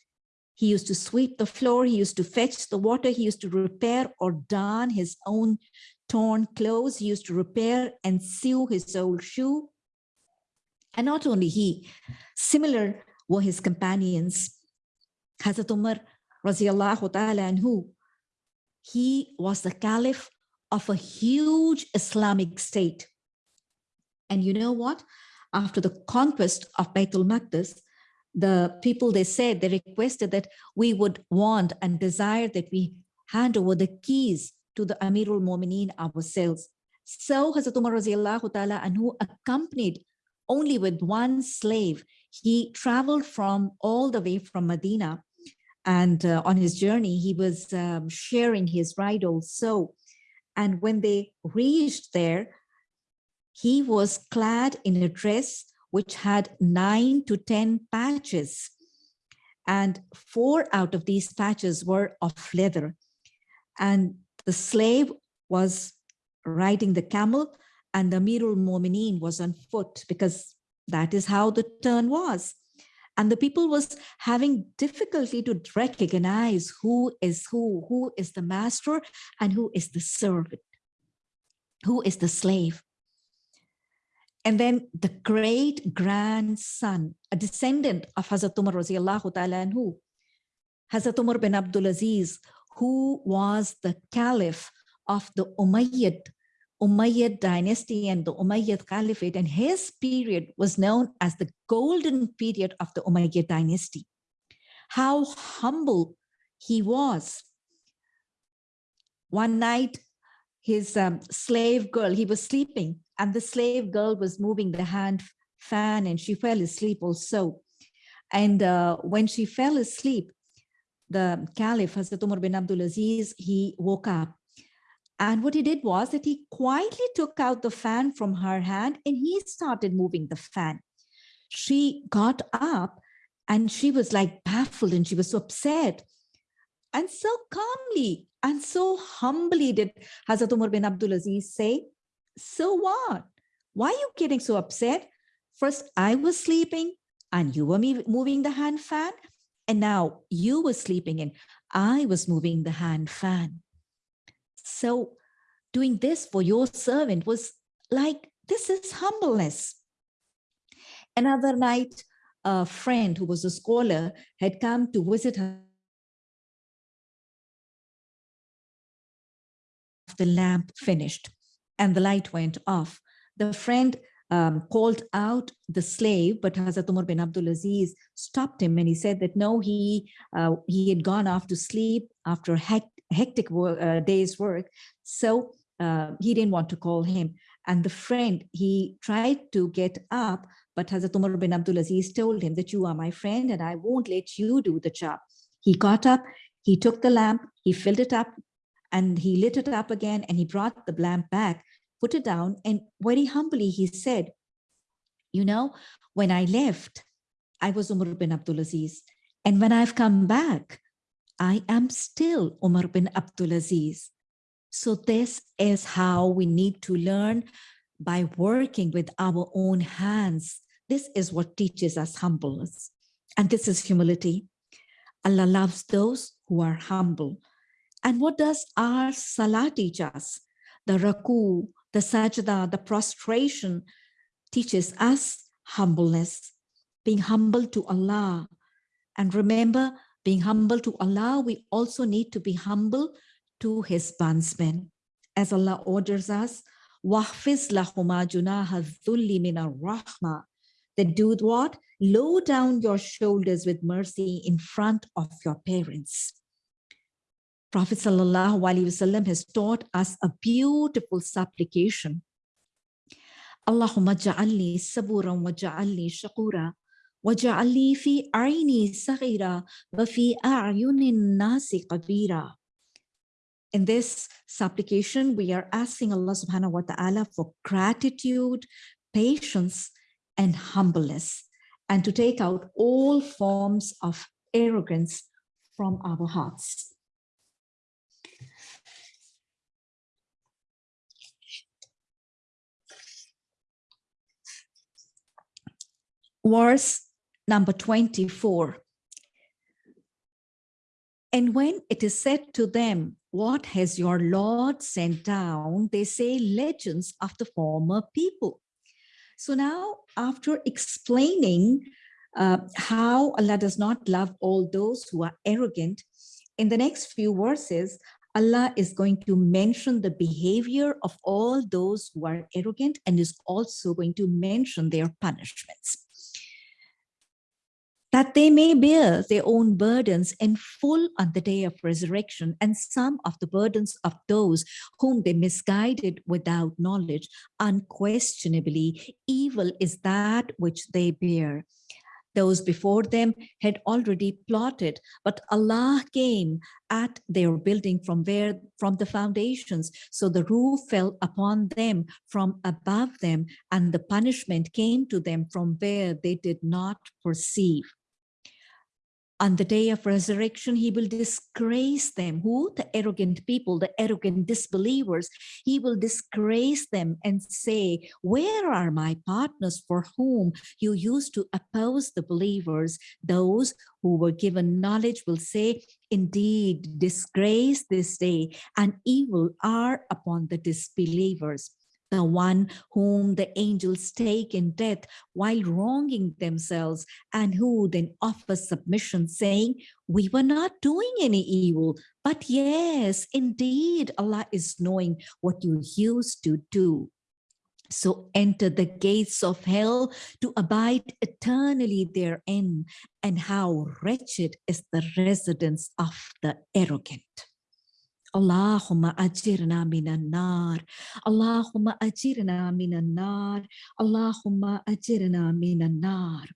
He used to sweep the floor. He used to fetch the water. He used to repair or darn his own torn clothes. He used to repair and sew his old shoe. And not only he, similar were his companions. Hazrat Umar radiallahu ta'ala anhu, he was the caliph of a huge Islamic state. And you know what? After the conquest of Baitul Maqdis, the people, they said, they requested that we would want and desire that we hand over the keys to the Amirul Mu'mineen ourselves. So Hazrat Umar ta'ala anhu accompanied only with one slave he traveled from all the way from Medina and uh, on his journey, he was um, sharing his ride also. And when they reached there, he was clad in a dress which had nine to 10 patches. And four out of these patches were of leather. And the slave was riding the camel and the Amirul Mu'mineen was on foot because that is how the turn was. And the people was having difficulty to recognize who is who, who is the master and who is the servant, who is the slave. And then the great grandson, a descendant of Hazrat Umar radiallahu ta'ala anhu, Hazrat Umar bin Abdul Aziz, who was the caliph of the Umayyad Umayyad dynasty and the Umayyad Caliphate, and his period was known as the golden period of the Umayyad dynasty. How humble he was. One night, his um, slave girl, he was sleeping, and the slave girl was moving the hand fan, and she fell asleep also. And uh, when she fell asleep, the Caliph, Hazrat Umar bin Abdul Aziz, he woke up and what he did was that he quietly took out the fan from her hand and he started moving the fan. She got up and she was like baffled and she was so upset. And so calmly and so humbly did Hazrat Umar bin Abdul Aziz say, so what? Why are you getting so upset? First, I was sleeping and you were moving the hand fan. And now you were sleeping and I was moving the hand fan. So doing this for your servant was like, this is humbleness. Another night, a friend who was a scholar had come to visit her. The lamp finished. and the light went off. The friend um, called out the slave, but Hazrat Umar bin Abdul Aziz stopped him and he said that no, he uh, he had gone off to sleep after a hectic uh, day's work. So uh, he didn't want to call him. And the friend, he tried to get up, but Hazrat Umar bin Abdul Aziz told him that you are my friend and I won't let you do the job. He got up, he took the lamp, he filled it up and he lit it up again and he brought the lamp back, put it down and very humbly he said, you know, when I left, I was Umar bin Abdul Aziz. And when I've come back, I am still Umar bin Abdulaziz. So this is how we need to learn by working with our own hands. This is what teaches us humbleness. And this is humility. Allah loves those who are humble. And what does our salah teach us? The ruku, the sajda, the prostration teaches us humbleness, being humble to Allah. And remember, being humble to Allah, we also need to be humble to his bondsmen. As Allah orders us, وَحْفِظْ لَهُمَا جُنَاهَ الذُّلِّ مِنَ الرَّحْمَةِ That do what? Low down your shoulders with mercy in front of your parents. Prophet Sallallahu Alaihi Wasallam has taught us a beautiful supplication. Allahumma ja'alni saburan wa ja'alni shakura ja'alni fi aini saghira wa fi a'yunin nasi kabira. In this supplication, we are asking Allah subhanahu wa ta'ala for gratitude, patience, and humbleness, and to take out all forms of arrogance from our hearts. Verse number 24. And when it is said to them, what has your Lord sent down? They say legends of the former people. So now after explaining uh, how Allah does not love all those who are arrogant, in the next few verses, Allah is going to mention the behavior of all those who are arrogant and is also going to mention their punishments that they may bear their own burdens in full on the day of resurrection and some of the burdens of those whom they misguided without knowledge. Unquestionably, evil is that which they bear. Those before them had already plotted, but Allah came at their building from where from the foundations. So the roof fell upon them from above them, and the punishment came to them from where they did not perceive on the day of resurrection, he will disgrace them. Who? The arrogant people, the arrogant disbelievers. He will disgrace them and say, where are my partners for whom you used to oppose the believers? Those who were given knowledge will say, indeed, disgrace this day and evil are upon the disbelievers the one whom the angels take in death while wronging themselves and who then offers submission saying, we were not doing any evil, but yes, indeed, Allah is knowing what you used to do. So enter the gates of hell to abide eternally therein, and how wretched is the residence of the arrogant. Allahumma ajirna minan nar. Allahumma ajirna minan nar. Allahumma ajirna minan nar.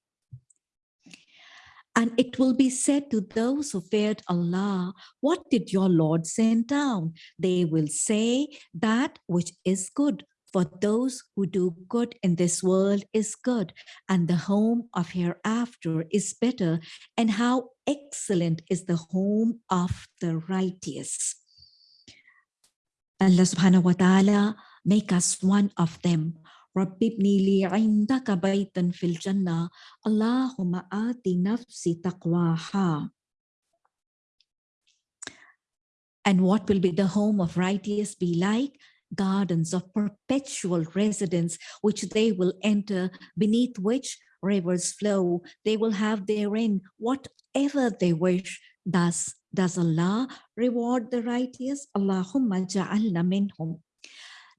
And it will be said to those who feared Allah, what did your Lord send down? They will say that which is good. For those who do good in this world is good, and the home of hereafter is better, and how excellent is the home of the righteous. Allah subhanahu wa ta'ala make us one of them. Li indaka baytan fil jannah. Allahumma ati nafsi taqwaha. And what will be the home of righteous be like? Gardens of perpetual residence, which they will enter, beneath which rivers flow. They will have therein whatever they wish. Thus, does Allah reward the righteous? Allahumma ja'alna minhum.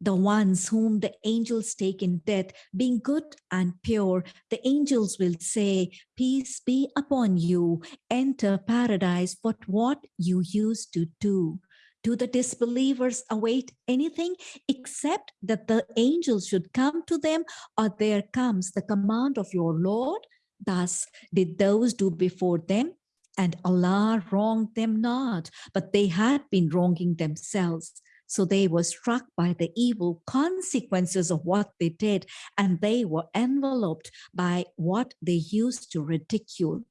the ones whom the angels take in death, being good and pure, the angels will say, Peace be upon you, enter paradise, but what you used to do. Do the disbelievers await anything except that the angels should come to them, or there comes the command of your Lord? Thus did those do before them, and Allah wronged them not, but they had been wronging themselves. So they were struck by the evil consequences of what they did, and they were enveloped by what they used to ridicule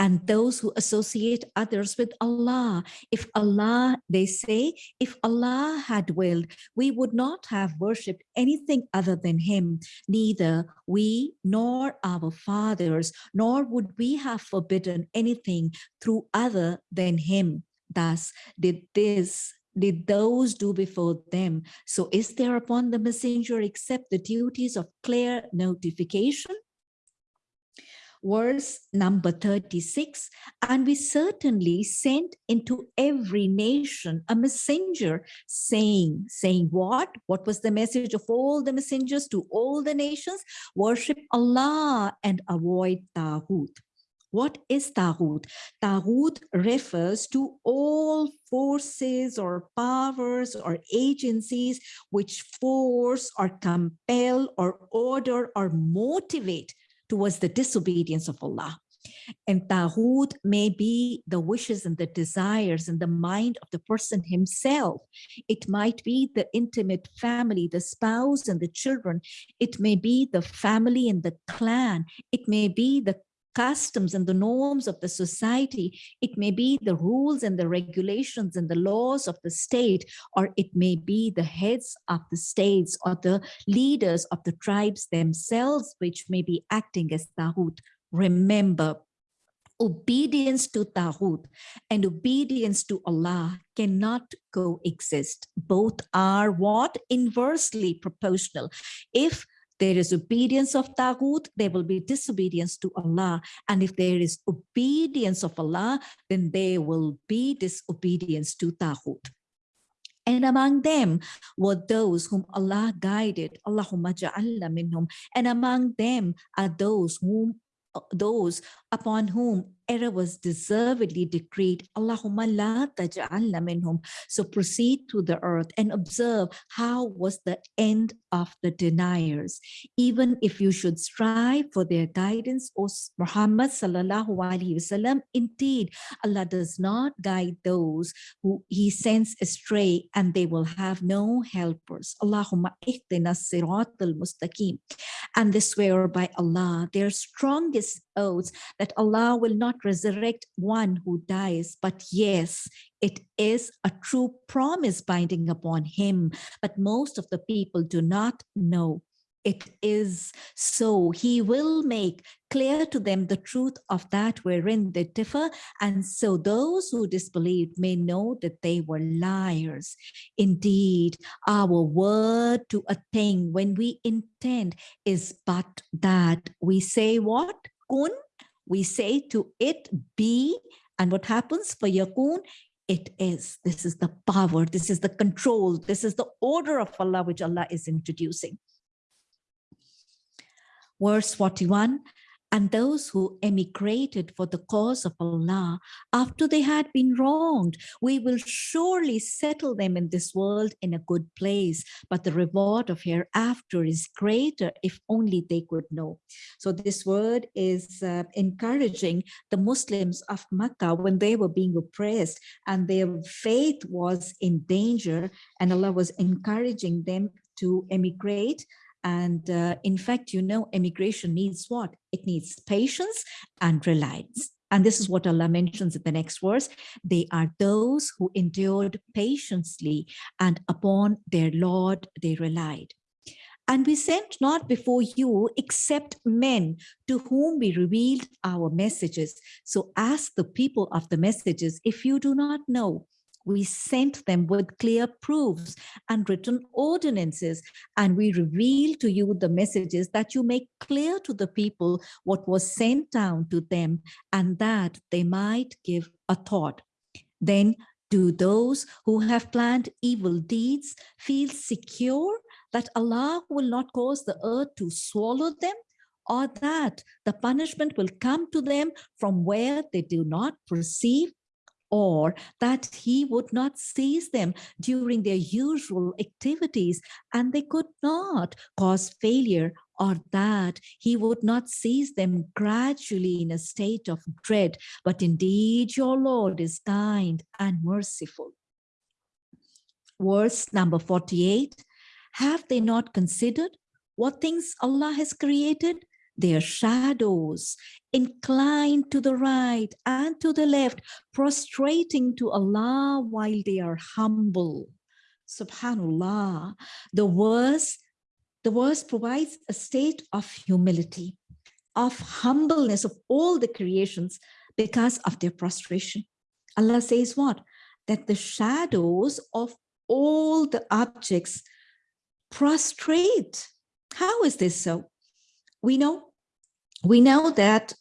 and those who associate others with Allah. If Allah, they say, if Allah had willed, we would not have worshipped anything other than him, neither we nor our fathers, nor would we have forbidden anything through other than him. Thus did this did those do before them. So is there upon the messenger except the duties of clear notification? Verse number 36, and we certainly sent into every nation a messenger saying, saying what? What was the message of all the messengers to all the nations? Worship Allah and avoid Taghut. What is Taghut? Taghut refers to all forces or powers or agencies which force or compel or order or motivate towards the disobedience of Allah. And Taghut may be the wishes and the desires and the mind of the person himself. It might be the intimate family, the spouse and the children. It may be the family and the clan. It may be the customs and the norms of the society. It may be the rules and the regulations and the laws of the state, or it may be the heads of the states or the leaders of the tribes themselves, which may be acting as Taghut. Remember, obedience to Taghut and obedience to Allah cannot coexist. Both are what? Inversely proportional. If there is obedience of Taghut, there will be disobedience to Allah. And if there is obedience of Allah, then there will be disobedience to Taghut. And among them were those whom Allah guided, Allahumma ja'alna minhum. And among them are those whom those upon whom error was deservedly decreed. Allahumma la taj'alna minhum. So proceed to the earth and observe how was the end of the deniers. Even if you should strive for their guidance, O Muhammad sallallahu alaihi wasallam, indeed Allah does not guide those who he sends astray and they will have no helpers. Allahumma ihdina sirat al-mustaqim. And they swear by Allah, their strongest oaths that Allah will not resurrect one who dies, but yes, it is a true promise binding upon him, but most of the people do not know it is so. He will make clear to them the truth of that wherein they differ. And so those who disbelieve may know that they were liars. Indeed, our word to a thing when we intend is but that we say what? We say to it be, and what happens for yakun? It is. This is the power. This is the control. This is the order of Allah which Allah is introducing. Verse 41, and those who emigrated for the cause of Allah after they had been wronged. We will surely settle them in this world in a good place, but the reward of hereafter is greater if only they could know. So this word is uh, encouraging the Muslims of Makkah when they were being oppressed and their faith was in danger and Allah was encouraging them to emigrate and uh, in fact, you know, immigration needs what? It needs patience and reliance. And this is what Allah mentions in the next verse. They are those who endured patiently and upon their Lord they relied. And we sent not before you except men to whom we revealed our messages. So ask the people of the messages if you do not know we sent them with clear proofs and written ordinances, and we reveal to you the messages that you make clear to the people what was sent down to them, and that they might give a thought. Then Do those who have planned evil deeds feel secure that Allah will not cause the earth to swallow them or that the punishment will come to them from where they do not perceive or that he would not seize them during their usual activities and they could not cause failure or that he would not seize them gradually in a state of dread, but indeed your Lord is kind and merciful. Verse number 48, have they not considered what things Allah has created? Their shadows inclined to the right and to the left, prostrating to Allah while they are humble. Subhanallah, the verse, the verse provides a state of humility, of humbleness of all the creations because of their prostration. Allah says what? That the shadows of all the objects prostrate. How is this so? We know, we know that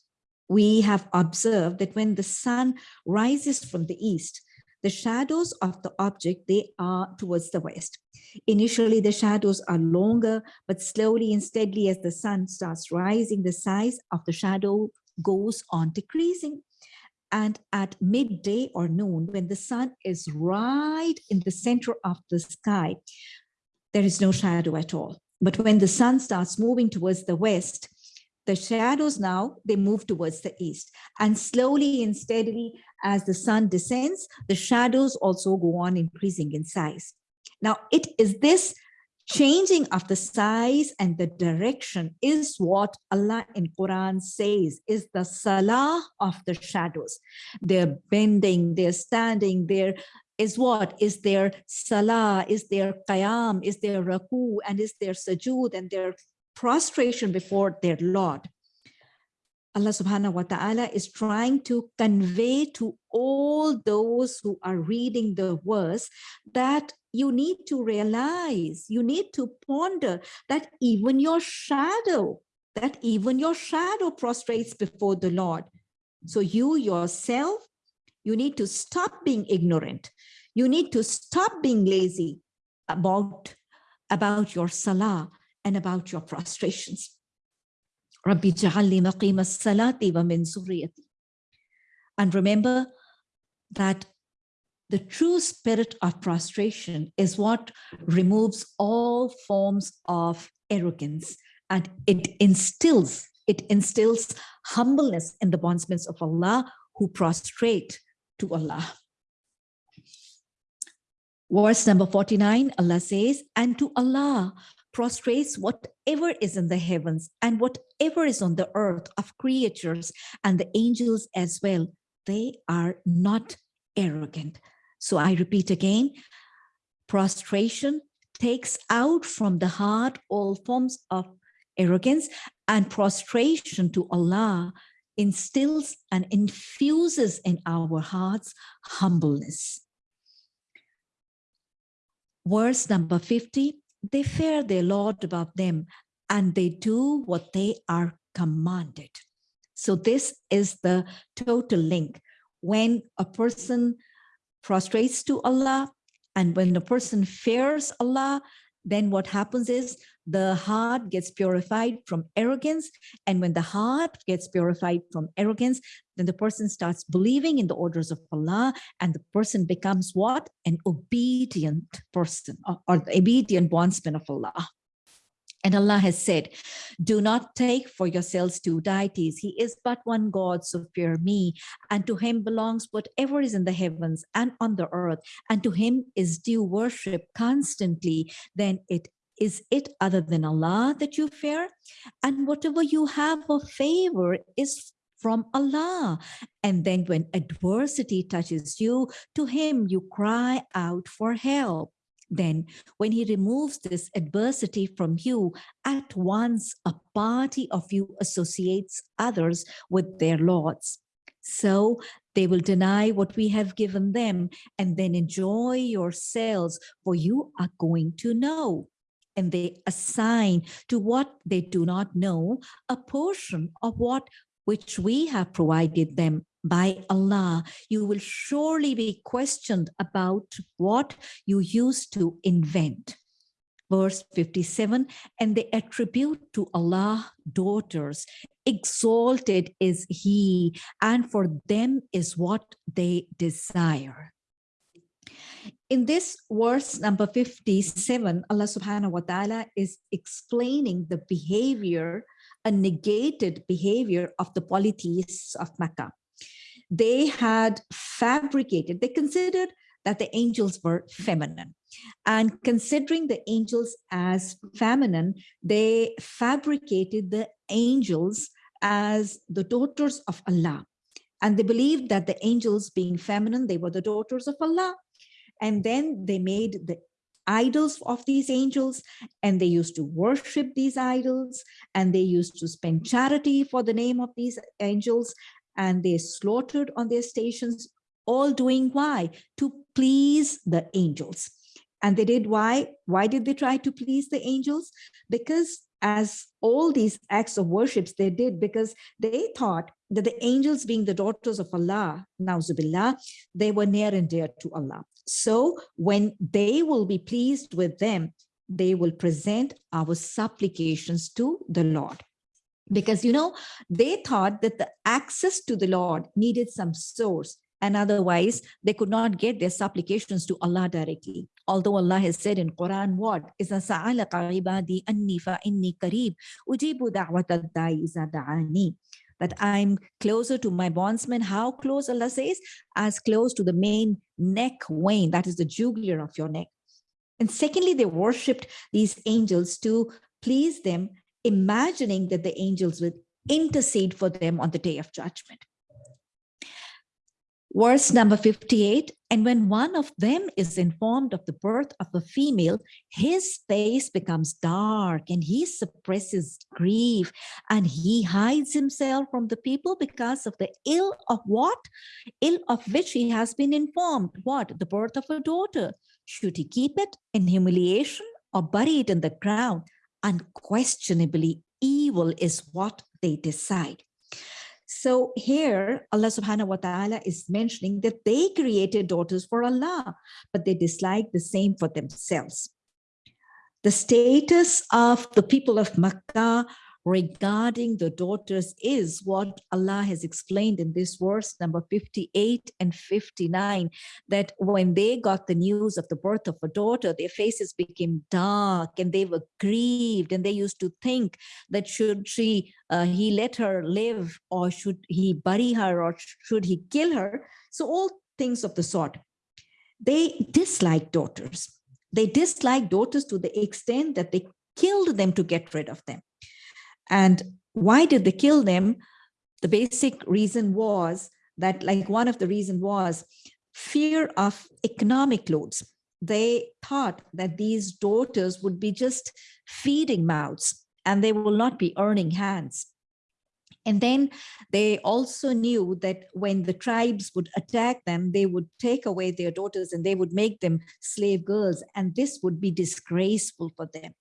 we have observed that when the sun rises from the east, the shadows of the object, they are towards the west. Initially, the shadows are longer, but slowly and steadily as the sun starts rising, the size of the shadow goes on decreasing. And at midday or noon, when the sun is right in the center of the sky, there is no shadow at all. But when the sun starts moving towards the west, the shadows now, they move towards the east. And slowly and steadily, as the sun descends, the shadows also go on increasing in size. Now, it is this changing of the size and the direction is what Allah in Quran says is the salah of the shadows. They're bending, they're standing, they're is what? Is their salah, is their qiyam, is their ruku, and is their sujood and their prostration before their Lord. Allah subhanahu wa ta'ala is trying to convey to all those who are reading the verse that you need to realize, you need to ponder that even your shadow, that even your shadow prostrates before the Lord. So you yourself you need to stop being ignorant. You need to stop being lazy about, about your salah and about your prostrations. Rabbi ja'alli maqima salati wa min And remember that the true spirit of prostration is what removes all forms of arrogance and it instills it instills humbleness in the bondsmen of Allah who prostrate to Allah. Verse number 49, Allah says, and to Allah prostrates whatever is in the heavens and whatever is on the earth of creatures and the angels as well. They are not arrogant. So I repeat again, prostration takes out from the heart all forms of arrogance and prostration to Allah instills and infuses in our hearts humbleness. Verse number 50, they fear their Lord above them and they do what they are commanded. So this is the total link. When a person prostrates to Allah and when a person fears Allah, then what happens is the heart gets purified from arrogance. And when the heart gets purified from arrogance, then the person starts believing in the orders of Allah and the person becomes what? An obedient person or, or the obedient bondsman of Allah. And Allah has said, do not take for yourselves two deities. He is but one God, so fear me. And to him belongs whatever is in the heavens and on the earth. And to him is due worship constantly. Then it is it other than Allah that you fear? And whatever you have of favor is from Allah. And then when adversity touches you, to him you cry out for help. Then when he removes this adversity from you, at once a party of you associates others with their lords. So they will deny what we have given them and then enjoy yourselves, for you are going to know and they assign to what they do not know a portion of what which we have provided them by Allah, you will surely be questioned about what you used to invent. Verse 57, and they attribute to Allah daughters. Exalted is He, and for them is what they desire. In this verse number 57, Allah subhanahu wa ta'ala is explaining the behavior, a negated behavior of the polytheists of Mecca they had fabricated, they considered that the angels were feminine. And considering the angels as feminine, they fabricated the angels as the daughters of Allah. And they believed that the angels being feminine, they were the daughters of Allah. And then they made the idols of these angels and they used to worship these idols and they used to spend charity for the name of these angels and they slaughtered on their stations, all doing why? To please the angels. And they did why? Why did they try to please the angels? Because as all these acts of worships they did because they thought that the angels being the daughters of Allah, now Nauzubillah, they were near and dear to Allah. So when they will be pleased with them, they will present our supplications to the Lord because you know they thought that the access to the lord needed some source and otherwise they could not get their supplications to Allah directly. Although Allah has said in Quran what? إِذَا سَأَلَكَ عِبَادِي أَنِّي فَإِنِّي قَرِيبٌ أُجِيبُ دَعْوَةَ الدَّاعِ إِذَا دَعَانِي that I'm closer to my bondsman. How close Allah says? As close to the main neck vein, that is the jugular of your neck. And secondly, they worshipped these angels to please them imagining that the angels would intercede for them on the day of judgment. Verse number 58, and when one of them is informed of the birth of a female, his face becomes dark and he suppresses grief and he hides himself from the people because of the ill of what? Ill of which he has been informed. What? The birth of a daughter. Should he keep it in humiliation or bury it in the ground? unquestionably evil is what they decide. So here Allah subhanahu wa ta'ala is mentioning that they created daughters for Allah, but they dislike the same for themselves. The status of the people of Makkah regarding the daughters is what Allah has explained in this verse number 58 and 59 that when they got the news of the birth of a daughter their faces became dark and they were grieved and they used to think that should she uh, he let her live or should he bury her or should he kill her? So all things of the sort. They dislike daughters. They dislike daughters to the extent that they killed them to get rid of them and why did they kill them? The basic reason was that like one of the reason was fear of economic loads. They thought that these daughters would be just feeding mouths and they will not be earning hands. And then they also knew that when the tribes would attack them, they would take away their daughters and they would make them slave girls. And this would be disgraceful for them.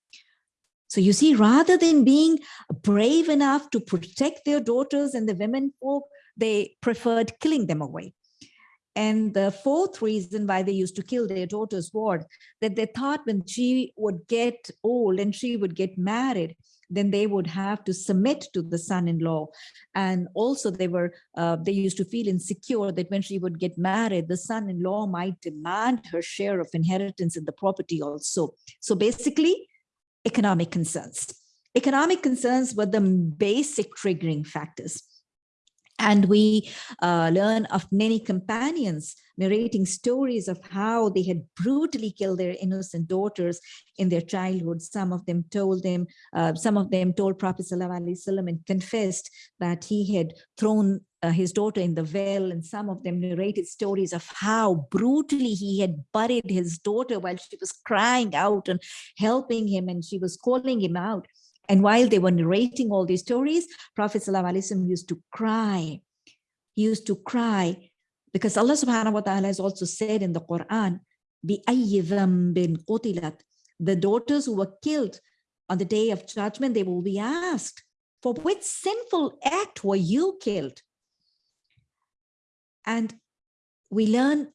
So you see, rather than being brave enough to protect their daughters and the women folk, they preferred killing them away. And the fourth reason why they used to kill their daughters was that they thought when she would get old and she would get married, then they would have to submit to the son-in-law. And also they were, uh, they used to feel insecure that when she would get married, the son-in-law might demand her share of inheritance in the property also. So basically, economic concerns. Economic concerns were the basic triggering factors. And we uh, learn of many companions narrating stories of how they had brutally killed their innocent daughters in their childhood. Some of them told them, uh, some of them told Prophet ﷺ and confessed that he had thrown uh, his daughter in the well and some of them narrated stories of how brutally he had buried his daughter while she was crying out and helping him and she was calling him out. And while they were narrating all these stories prophet ﷺ used to cry. He used to cry because allah subhanahu wa ta'ala has also said in the quran the daughters who were killed on the day of judgment they will be asked for which sinful act were you killed And we learn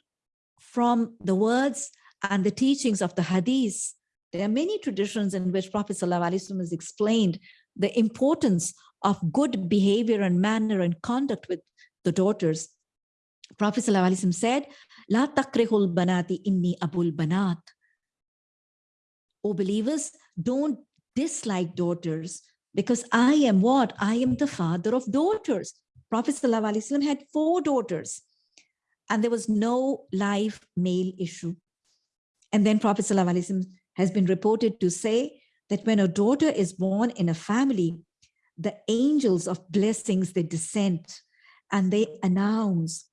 from the words and the teachings of the hadith. There are many traditions in which Prophet ﷺ has explained the importance of good behavior and manner and conduct with the daughters. Prophet ﷺ said, La takrihul banati inni abul banat. O believers, don't dislike daughters because I am what? I am the father of daughters. Prophet ﷺ had four daughters and there was no live male issue. And then Prophet ﷺ has been reported to say that when a daughter is born in a family, the angels of blessings, they descend and they announce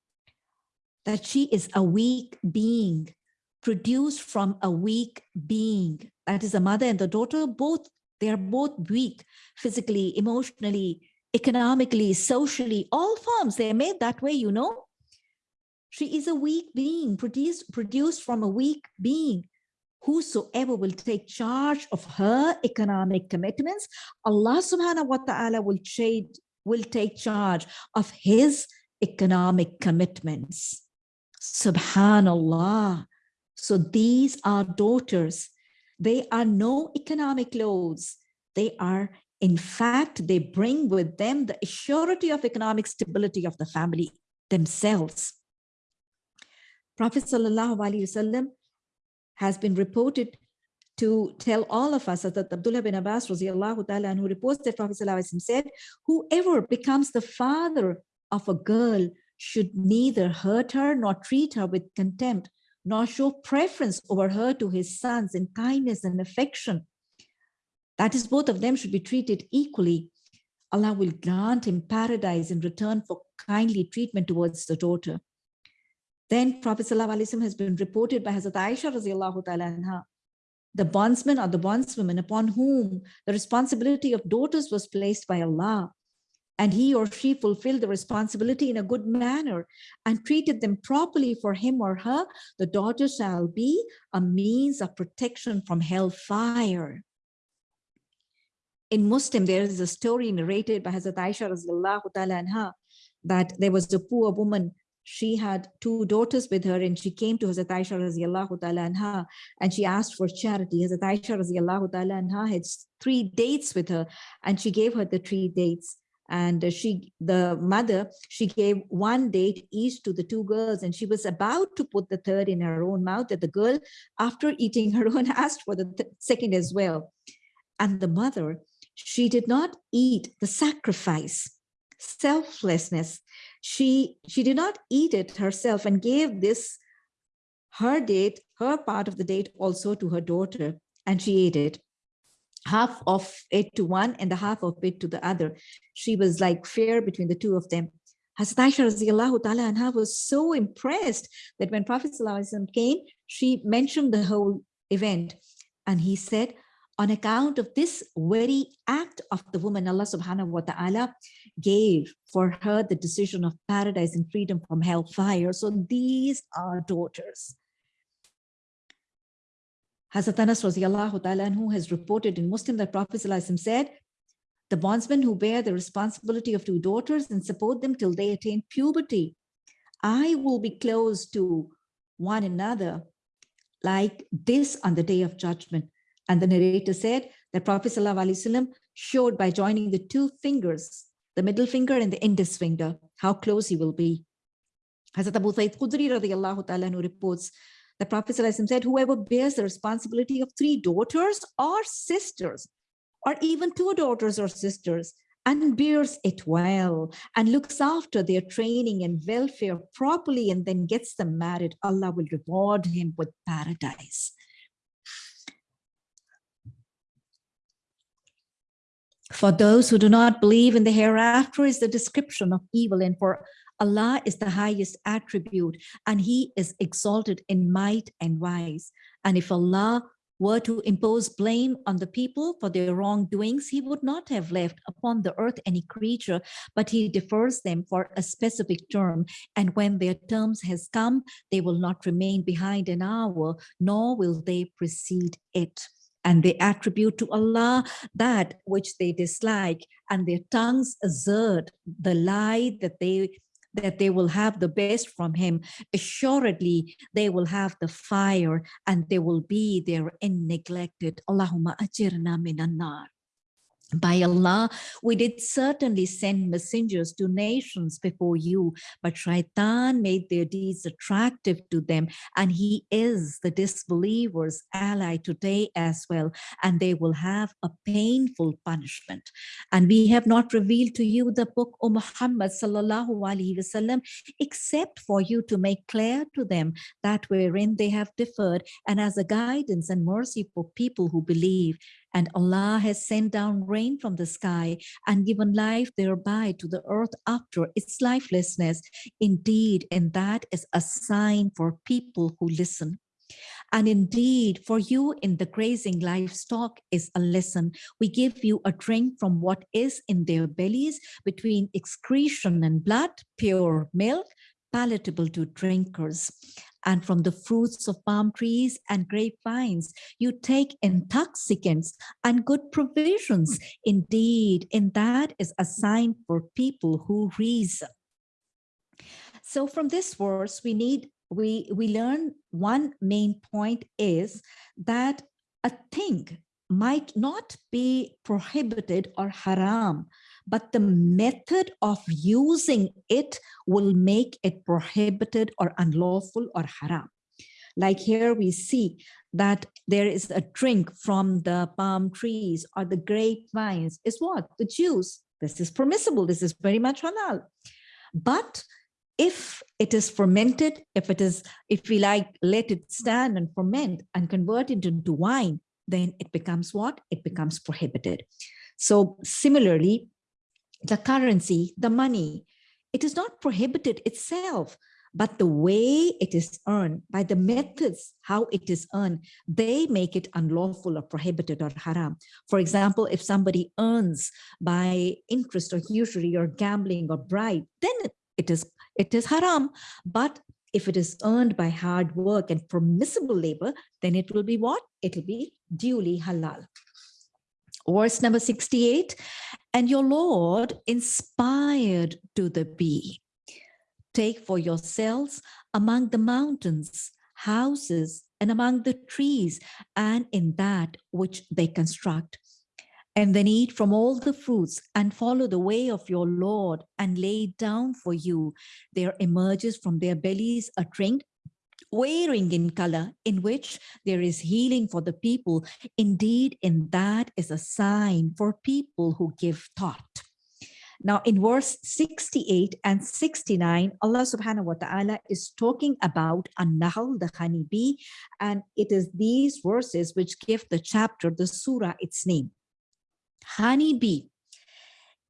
that she is a weak being produced from a weak being. That is the mother and the daughter, both, they are both weak, physically, emotionally, economically, socially, all forms, they're made that way, you know. She is a weak being, produced, produced from a weak being. Whosoever will take charge of her economic commitments, Allah subhanahu wa ta'ala will, will take charge of his economic commitments. Subhanallah. So these are daughters. They are no economic loads. They are, in fact, they bring with them the surety of economic stability of the family themselves. Prophet Wasallam has been reported to tell all of us that Abdullah bin Abbas ta'ala, who reports that Prophet Sallallahu said, whoever becomes the father of a girl should neither hurt her nor treat her with contempt, nor show preference over her to his sons in kindness and affection. That is, both of them should be treated equally. Allah will grant him paradise in return for kindly treatment towards the daughter. Then Prophet ﷺ has been reported by Hazrat Aisha anha, the bondsman or the bondswoman upon whom the responsibility of daughters was placed by Allah and he or she fulfilled the responsibility in a good manner and treated them properly for him or her, the daughter shall be a means of protection from hellfire. In Muslim, there is a story narrated by Hazrat Aisha anha, that there was a poor woman. She had two daughters with her and she came to Hazrat Aisha anha and she asked for charity. Hazrat Aisha ta'ala anha had three dates with her and she gave her the three dates. And she the mother she gave one date each to the two girls and she was about to put the third in her own mouth that the girl after eating her own <laughs> asked for the second as well. And the mother she did not eat the sacrifice selflessness she she did not eat it herself and gave this her date her part of the date also to her daughter and she ate it half of it to one and the half of it to the other. She was like fair between the two of them. Hazrat Aisha anha was so impressed that when Prophet came, she mentioned the whole event. And he said, on account of this very act of the woman, Allah subhanahu wa ta'ala gave for her the decision of paradise and freedom from hellfire. So these are daughters. Hazrat Anas who has reported in Muslim that Prophet said, the bondsmen who bear the responsibility of two daughters and support them till they attain puberty, I will be close to one another like this on the day of judgment. And the narrator said that Prophet ﷺ showed by joining the two fingers, the middle finger and the index finger, how close he will be. Hazrat Abu Sayyid Khudri radiallahu ta'ala reports the Prophet ﷺ said, whoever bears the responsibility of three daughters or sisters, or even two daughters or sisters, and bears it well and looks after their training and welfare properly and then gets them married, Allah will reward him with paradise. For those who do not believe in the hereafter is the description of evil and for Allah is the highest attribute and he is exalted in might and wise. And if Allah were to impose blame on the people for their wrongdoings, he would not have left upon the earth any creature, but he defers them for a specific term. And when their terms has come, they will not remain behind an hour, nor will they precede it and they attribute to Allah that which they dislike and their tongues assert the lie that they that they will have the best from him. Assuredly, they will have the fire and they will be therein neglected. Allahumma ajirna minan nar. By Allah, we did certainly send messengers to nations before you, but Shaitan made their deeds attractive to them, and he is the disbelievers' ally today as well, and they will have a painful punishment. And we have not revealed to you the book, O Muhammad sallallahu except for you to make clear to them that wherein they have differed, and as a guidance and mercy for people who believe and Allah has sent down rain from the sky and given life thereby to the earth after its lifelessness. Indeed, and that is a sign for people who listen. And indeed, for you in the grazing livestock is a lesson. We give you a drink from what is in their bellies between excretion and blood, pure milk, palatable to drinkers and from the fruits of palm trees and grapevines. You take intoxicants and good provisions. Indeed, in that is a sign for people who reason. So from this verse, we need we we learn one main point is that a thing might not be prohibited or haram, but the method of using it will make it prohibited or unlawful or haram. Like here we see that there is a drink from the palm trees or the grapevines is what? The juice. This is permissible. This is very much halal. But if it is fermented, if it is, if we like, let it stand and ferment and convert it into wine, then it becomes what? It becomes prohibited. So similarly, the currency, the money, it is not prohibited itself, but the way it is earned by the methods, how it is earned, they make it unlawful or prohibited or haram. For example, if somebody earns by interest or usury or gambling or bribe, then it is, it is haram. But if it is earned by hard work and permissible labor, then it will be what? It will be duly halal. Verse number 68, and your Lord inspired to the bee. Take for yourselves among the mountains, houses, and among the trees, and in that which they construct. And then eat from all the fruits and follow the way of your Lord and lay down for you. There emerges from their bellies a drink wearing in color in which there is healing for the people. Indeed, in that is a sign for people who give thought. Now in verse 68 and 69, Allah subhanahu wa ta'ala is talking about An-Nahl, the honeybee, and it is these verses which give the chapter, the surah, its name. Honeybee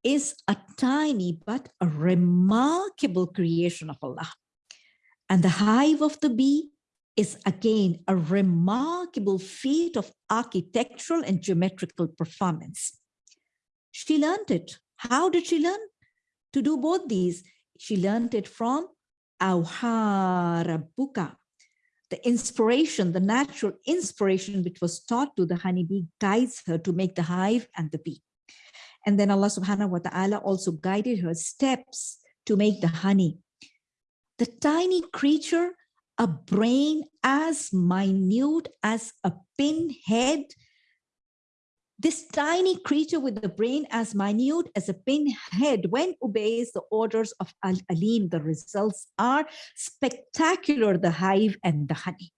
is a tiny but a remarkable creation of Allah. And the hive of the bee is again a remarkable feat of architectural and geometrical performance. She learned it. How did she learn to do both these? She learned it from Auharabuka, the inspiration, the natural inspiration which was taught to the honeybee guides her to make the hive and the bee. And then Allah subhanahu wa ta'ala also guided her steps to make the honey the tiny creature, a brain as minute as a pinhead, this tiny creature with a brain as minute as a pinhead, when obeys the orders of Al-Alim, the results are spectacular, the hive and the honey.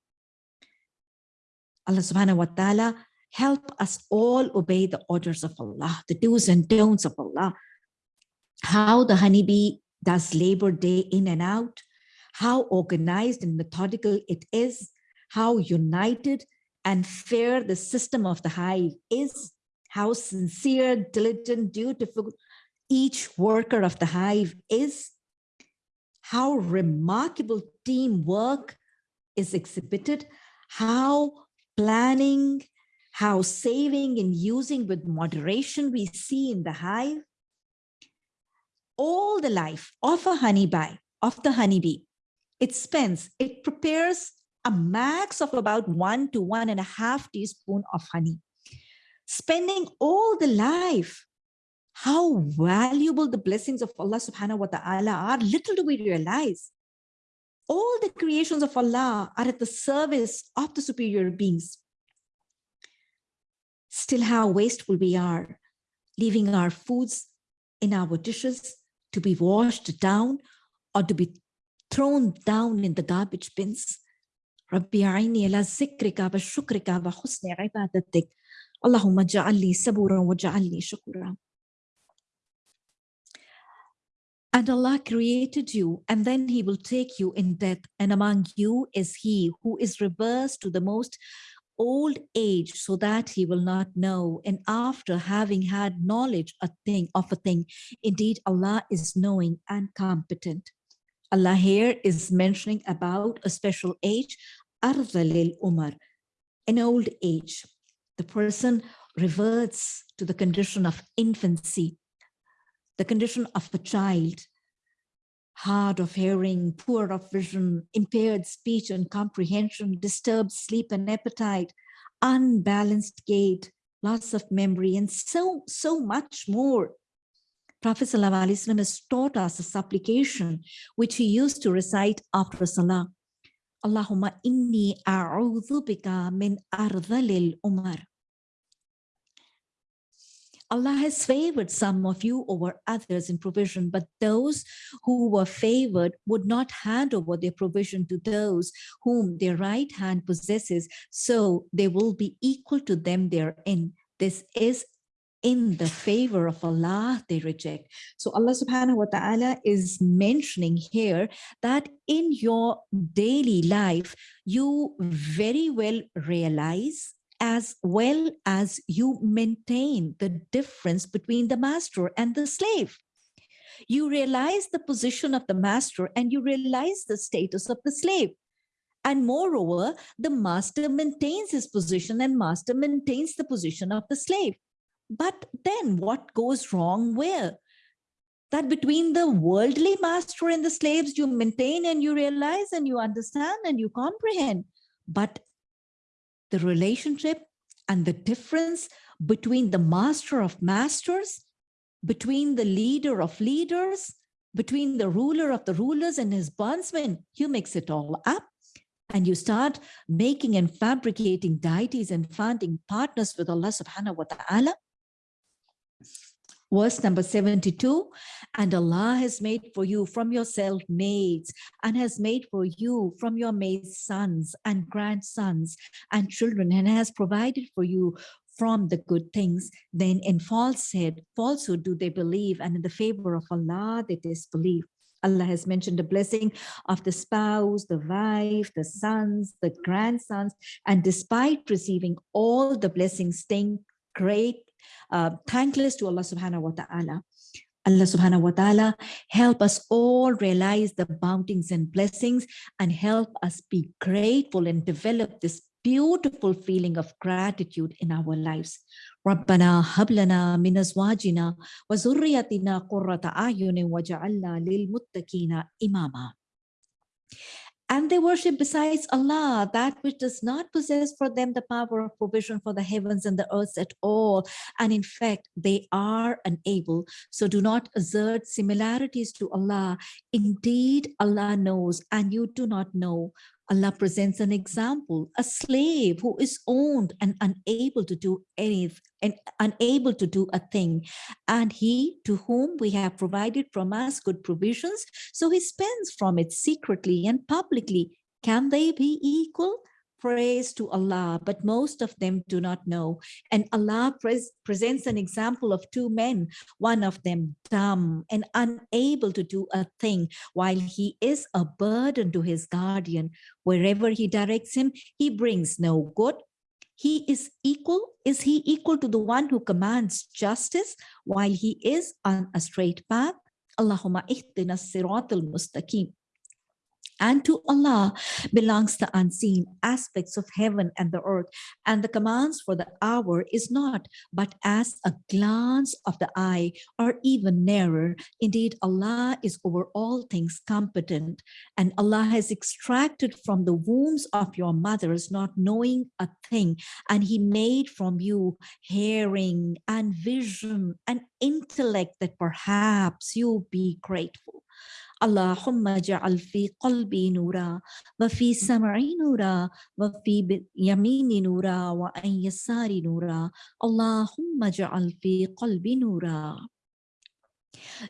Allah subhanahu wa ta'ala help us all obey the orders of Allah, the do's and don'ts of Allah. How the honeybee does labor day in and out, how organized and methodical it is, how united and fair the system of the hive is, how sincere, diligent, dutiful each worker of the hive is, how remarkable teamwork is exhibited, how planning, how saving and using with moderation we see in the hive. All the life of a honeybee, of the honeybee, it spends, it prepares a max of about one to one and a half teaspoon of honey, spending all the life how valuable the blessings of Allah subhanahu wa ta'ala are, little do we realize. All the creations of Allah are at the service of the superior beings. Still how wasteful we are, leaving our foods in our dishes to be washed down or to be thrown down in the garbage bins. ربي أعيني على ذكرك وشكرك وحسن عبادتك اللهم اجعل لي صبورا واجعل لي شكورا And Allah created you, and then He will take you in death. And among you is He who is reversed to the most old age, so that He will not know. And after having had knowledge a thing of a thing, indeed Allah is knowing and competent. Allah here is mentioning about a special age, Ardhalil Umar, an old age. The person reverts to the condition of infancy, the condition of a child, hard of hearing, poor of vision, impaired speech and comprehension, disturbed sleep and appetite, unbalanced gait, loss of memory, and so, so much more. Prophet ﷺ has taught us a supplication which he used to recite after Salah. Allahumma inni a'udhu bika min ardhalil umar. Allah has favored some of you over others in provision, but those who were favored would not hand over their provision to those whom their right hand possesses, so they will be equal to them therein. This is in the favor of Allah they reject. So Allah subhanahu wa ta'ala is mentioning here that in your daily life, you very well realize as well as you maintain the difference between the master and the slave. You realize the position of the master and you realize the status of the slave. And moreover, the master maintains his position and master maintains the position of the slave. But then what goes wrong where? That between the worldly master and the slaves, you maintain and you realize and you understand and you comprehend. But the relationship and the difference between the master of masters, between the leader of leaders, between the ruler of the rulers and his bondsmen, you mix it all up and you start making and fabricating deities and finding partners with Allah subhanahu wa ta'ala Verse number 72, and Allah has made for you from yourself maids and has made for you from your maids sons and grandsons and children and has provided for you from the good things, then in falsehood, falsehood do they believe, and in the favor of Allah they disbelieve. Allah has mentioned the blessing of the spouse, the wife, the sons, the grandsons, and despite receiving all the blessings, staying great uh, thankless to Allah subhanahu wa ta'ala. Allah subhanahu wa ta'ala help us all realize the bounties and blessings and help us be grateful and develop this beautiful feeling of gratitude in our lives. ربنا هب لنا من أزواجنا وذريتنا قرة أعين وجعلنا للمتقين إماما and they worship besides Allah, that which does not possess for them the power of provision for the heavens and the earth at all. And in fact, they are unable. So do not assert similarities to Allah. Indeed, Allah knows and you do not know. Allah presents an example, a slave who is owned and unable to do anything and unable to do a thing. And he to whom we have provided from us good provisions, so he spends from it secretly and publicly. Can they be equal? Praise to Allah, but most of them do not know. And Allah pres presents an example of two men, one of them dumb and unable to do a thing, while he is a burden to his guardian. Wherever he directs him, he brings no good. He is equal. Is he equal to the one who commands justice while he is on a straight path? Allahumma ihdina siratul mustaqim. And to Allah belongs the unseen aspects of heaven and the earth. And the commands for the hour is not, but as a glance of the eye or even nearer. Indeed, Allah is over all things competent. And Allah has extracted from the wombs of your mothers, not knowing a thing. And he made from you hearing and vision and intellect that perhaps you'll be grateful. اللهم اجعل في قلبي نورا وفي سمعي نورا وفي يميني نورا وعن يساري نورا اللهم اجعل في قلبي نورا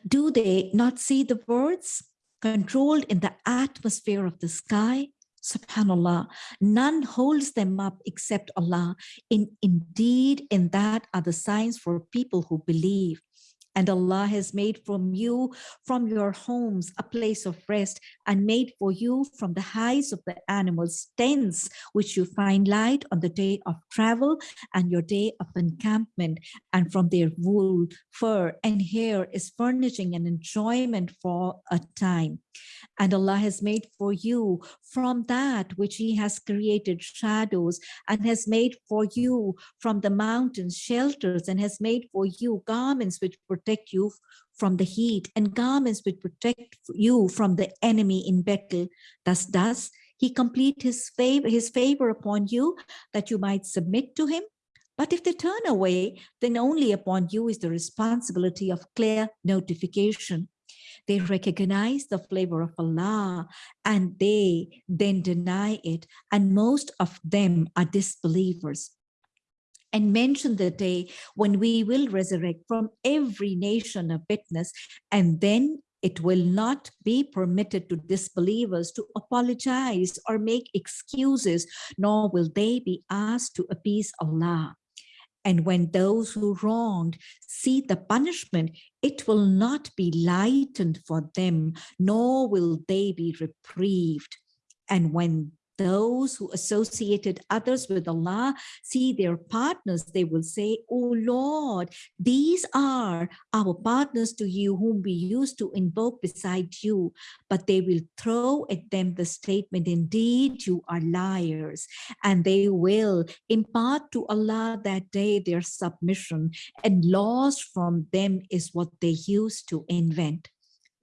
Do they not see the birds controlled in the atmosphere of the sky? Subhanallah, none holds them up except Allah. In, indeed, in that are the signs for people who believe. And Allah has made from you, from your homes, a place of rest and made for you from the hides of the animals tents, which you find light on the day of travel and your day of encampment. And from their wool, fur and hair is furnishing and enjoyment for a time. And Allah has made for you from that which he has created shadows and has made for you from the mountains shelters and has made for you garments which protect you from the heat and garments which protect you from the enemy in battle. Thus does he complete his favor, his favor upon you that you might submit to him. But if they turn away, then only upon you is the responsibility of clear notification. They recognize the flavor of Allah and they then deny it. And most of them are disbelievers and mention the day when we will resurrect from every nation a witness and then it will not be permitted to disbelievers to apologize or make excuses, nor will they be asked to appease Allah. And when those who wronged see the punishment, it will not be lightened for them, nor will they be reprieved. And when those who associated others with Allah see their partners, they will say, Oh Lord, these are our partners to you whom we used to invoke beside you. But they will throw at them the statement, indeed, you are liars. And they will impart to Allah that day their submission and loss from them is what they used to invent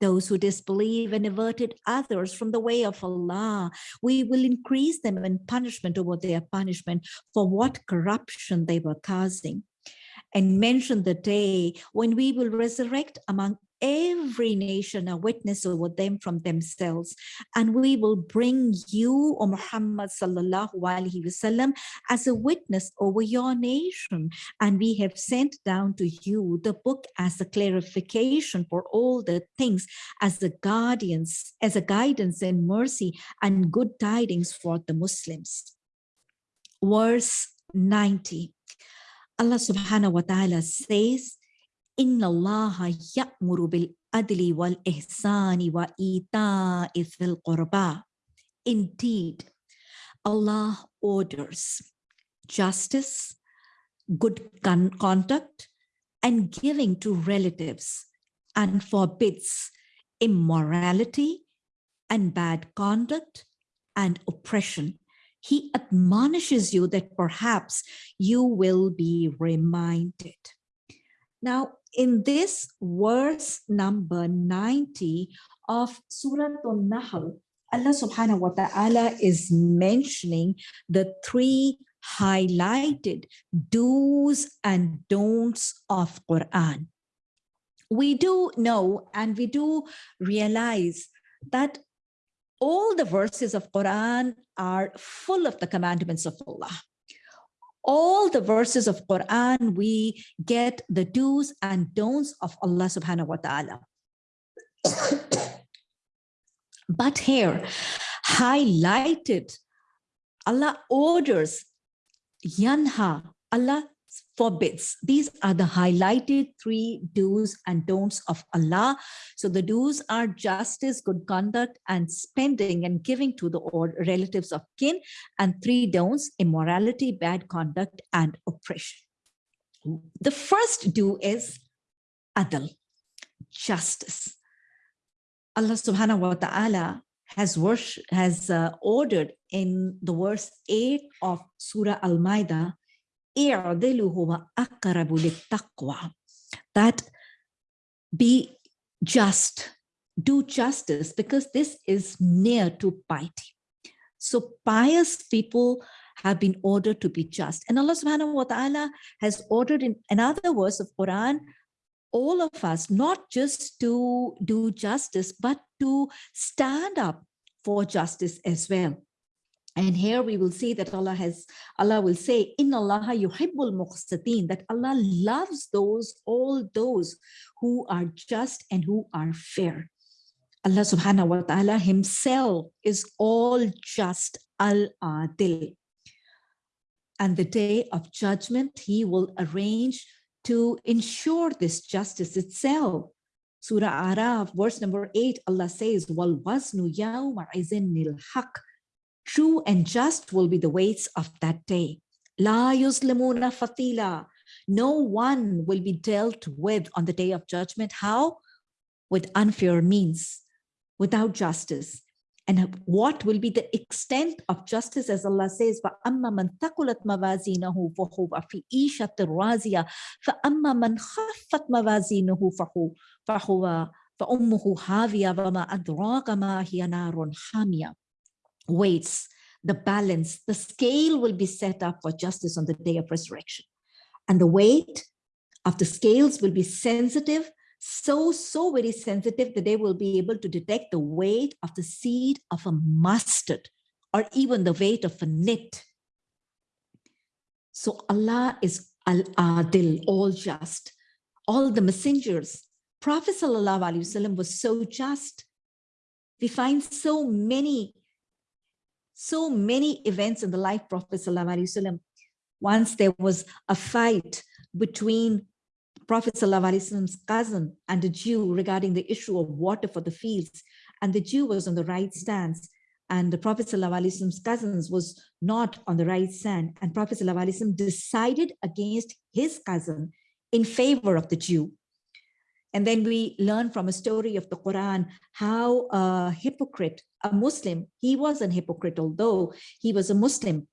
those who disbelieve and averted others from the way of Allah. We will increase them in punishment over their punishment for what corruption they were causing. And mention the day when we will resurrect among every nation a witness over them from themselves. And we will bring you, O Muhammad sallallahu alaihi wasallam, as a witness over your nation. And we have sent down to you the book as a clarification for all the things as the guardians, as a guidance and mercy and good tidings for the Muslims. Verse 90. Allah subhanahu wa ta'ala says, إن الله يأمر بالعدل والإحسان وإيتاء ذي القربى. Indeed, Allah orders justice, good conduct, and giving to relatives, and forbids immorality and bad conduct and oppression. He admonishes you that perhaps you will be reminded. Now, in this verse number 90 of Surah An-Nahl, Allah subhanahu wa ta'ala is mentioning the three highlighted do's and don'ts of Quran. We do know and we do realize that all the verses of Quran are full of the commandments of Allah all the verses of Quran, we get the do's and don'ts of Allah subhanahu wa ta'ala. <coughs> but here, highlighted, Allah orders, yanha, Allah forbids. These are the highlighted three do's and don'ts of Allah. So the do's are justice, good conduct, and spending and giving to the relatives of kin. And three don'ts, immorality, bad conduct, and oppression. The first do is adl, justice. Allah subhanahu wa ta'ala has worship, has uh, ordered in the verse 8 of Surah Al-Ma'idah, that be just, do justice, because this is near to piety. So pious people have been ordered to be just. And Allah subhanahu wa ta'ala has ordered in another verse of Quran, all of us, not just to do justice, but to stand up for justice as well. And here we will see that Allah has, Allah will say, in Allah yuhibbul muqsitin, that Allah loves those, all those who are just and who are fair. Allah subhanahu wa ta'ala himself is all just al-adil. And the day of judgment, he will arrange to ensure this justice itself. Surah Araf, verse number eight, Allah says, Wal wasnu yawma nil haq. True and just will be the weights of that day. La yuzlimuna fatila. No one will be dealt with on the day of judgment. How? With unfair means, without justice and what will be the extent of justice as Allah says فَأَمَّا مَنْ ثَقُلَتْ مَوَازِينَهُ فَهُوَ فِي إِيشَةٍ رَازِيَةٍ فَأَمَّا مَنْ خَفَّتْ مَوَازِينَهُ فَهُوَ فَهُوَ فَأُمُّهُ هَاوِيَةٌ وَمَا أَدْرَاكَ مَا هِيَ نَارٌ حَامِيَةٌ weights the balance the scale will be set up for justice on the day of resurrection and the weight of the scales will be sensitive so, so very sensitive that they will be able to detect the weight of the seed of a mustard or even the weight of a nit. So Allah is Al-Adil, all just. All the messengers, Prophet Sallallahu Alaihi Wasallam was so just. We find so many, so many events in the life of Prophet Wasallam. Once there was a fight between Prophet Prophet's cousin and a Jew regarding the issue of water for the fields. And the Jew was on the right stance and the Prophet Prophet's cousins was not on the right stand. And Prophet ﷺ decided against his cousin in favor of the Jew. And then we learn from a story of the Quran how a hypocrite, a Muslim, he was an hypocrite, although he was a Muslim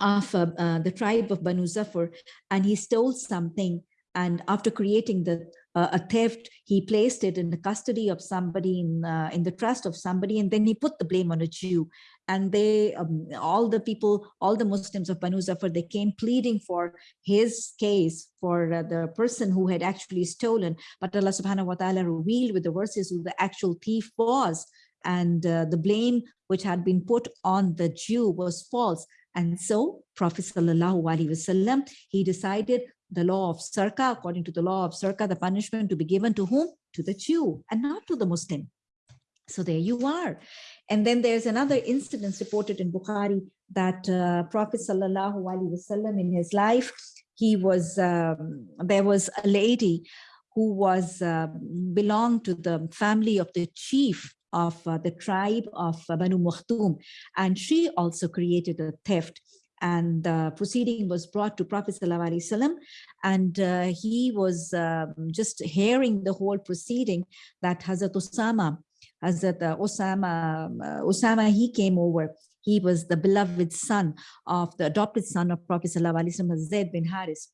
of uh, uh, the tribe of Banu Zafar, and he stole something and after creating the uh, a theft, he placed it in the custody of somebody in uh, in the trust of somebody, and then he put the blame on a Jew. And they, um, all the people, all the Muslims of Banu Zafar, they came pleading for his case for uh, the person who had actually stolen. But Allah Subhanahu wa Taala revealed with the verses who the actual thief was, and uh, the blame which had been put on the Jew was false. And so Prophet Sallallahu Alaihi Wasallam, he decided the law of Sarka, according to the law of Sarka, the punishment to be given to whom? To the Jew and not to the Muslim. So there you are. And then there's another incident reported in Bukhari that uh, Prophet Sallallahu Alaihi Wasallam in his life, he was, um, there was a lady who was uh, belonged to the family of the chief of uh, the tribe of Banu Makhzum, and she also created a theft and the proceeding was brought to Prophet Wasallam, and uh, he was um, just hearing the whole proceeding that Hazrat Osama, Hazrat uh, Osama, uh, Osama, he came over. He was the beloved son of the adopted son of Prophet Wasallam, Zaid bin Haris.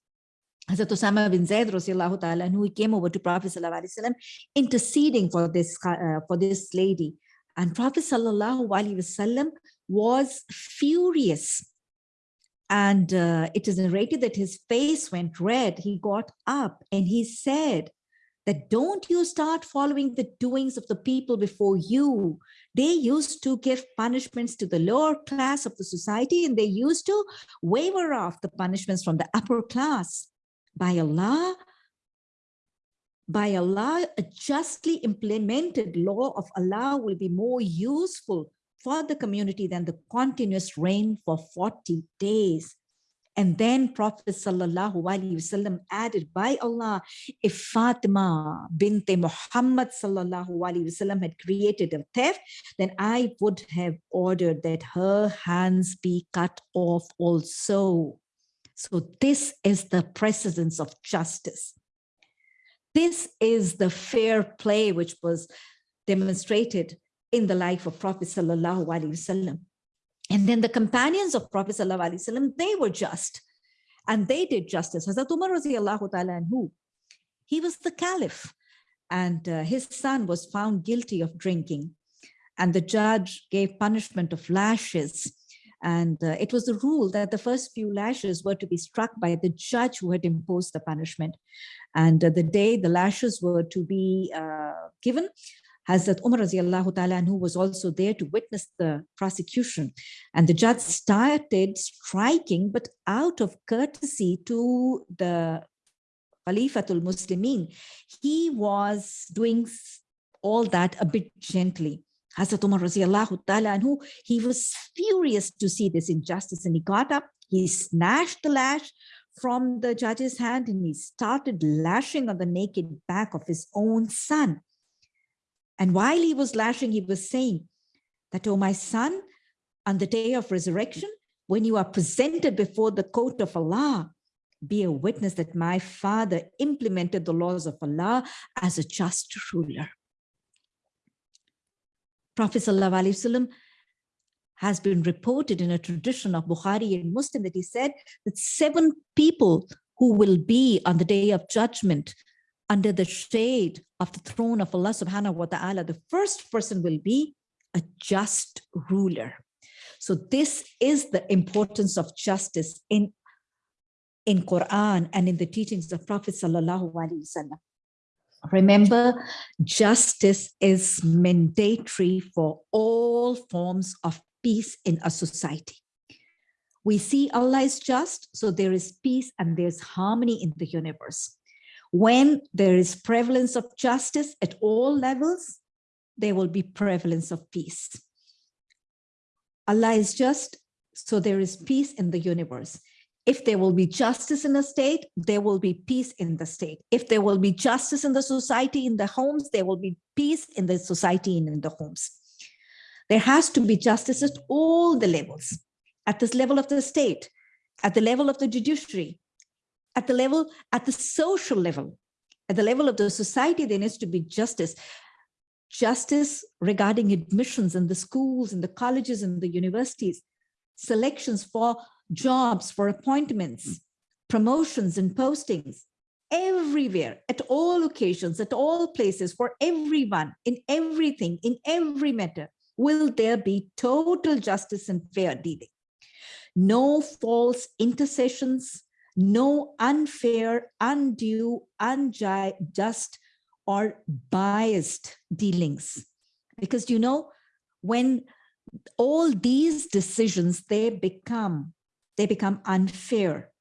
Hazrat Osama bin Zaid radiallahu ta'ala, who came over to Prophet Wasallam, interceding for this, uh, for this lady. And Prophet Sallallahu Alaihi Wasallam was furious and uh, it is narrated that his face went red. He got up and he said that don't you start following the doings of the people before you. They used to give punishments to the lower class of the society and they used to waiver off the punishments from the upper class. By Allah, by Allah, a justly implemented law of Allah will be more useful for the community than the continuous rain for 40 days. And then Prophet Sallallahu Alaihi Wasallam added, by Allah, if Fatima bint Muhammad Sallallahu had created a theft, then I would have ordered that her hands be cut off also. So this is the precedence of justice. This is the fair play which was demonstrated in the life of Prophet Sallallahu Alaihi Wasallam. And then the companions of Prophet Sallallahu Alaihi Wasallam, they were just and they did justice. Hazrat Umar radiallahu ta'ala anhu, he was the caliph and uh, his son was found guilty of drinking and the judge gave punishment of lashes and uh, it was the rule that the first few lashes were to be struck by the judge who had imposed the punishment. And uh, the day the lashes were to be uh, given, Hazrat Umar radiallahu ta'ala who was also there to witness the prosecution. And the judge started striking, but out of courtesy to the Khalifatul Muslimin, he was doing all that a bit gently. Hazrat Umar radiallahu ta'ala anhu, he was furious to see this injustice and he got up, he snatched the lash from the judge's hand and he started lashing on the naked back of his own son. And while he was lashing, he was saying that, oh, my son, on the day of resurrection, when you are presented before the court of Allah, be a witness that my father implemented the laws of Allah as a just ruler. Prophet ﷺ has been reported in a tradition of Bukhari and Muslim that he said that seven people who will be on the day of judgment under the shade of the throne of Allah subhanahu wa ta'ala, the first person will be a just ruler. So this is the importance of justice in, in Quran and in the teachings of Prophet sallallahu alaihi wasallam. Remember, justice is mandatory for all forms of peace in a society. We see Allah is just, so there is peace and there's harmony in the universe. When there is prevalence of justice at all levels, there will be prevalence of peace. Allah is just, so there is peace in the universe. If there will be justice in the state, there will be peace in the state. If there will be justice in the society, in the homes, there will be peace in the society and in the homes. There has to be justice at all the levels, at this level of the state, at the level of the judiciary, at the level, at the social level, at the level of the society, there needs to be justice. Justice regarding admissions in the schools, in the colleges, and the universities, selections for jobs, for appointments, promotions and postings, everywhere, at all occasions, at all places, for everyone, in everything, in every matter, will there be total justice and fair dealing. No false intercessions, no unfair, undue, unjust, or biased dealings. Because you know, when all these decisions, they become they become unfair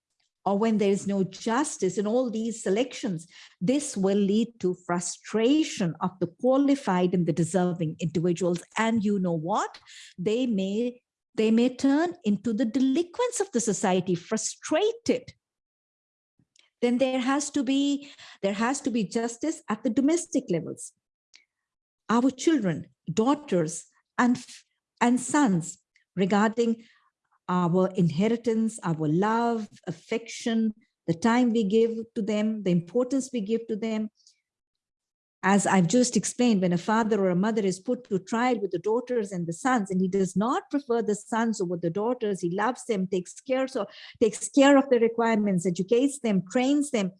or when there is no justice in all these selections, this will lead to frustration of the qualified and the deserving individuals. And you know what? They may, they may turn into the delinquents of the society, frustrated. Then there has to be, there has to be justice at the domestic levels. Our children, daughters, and, and sons regarding our inheritance, our love, affection, the time we give to them, the importance we give to them. As I've just explained, when a father or a mother is put to trial with the daughters and the sons, and he does not prefer the sons over the daughters, he loves them, takes care, so takes care of the requirements, educates them, trains them,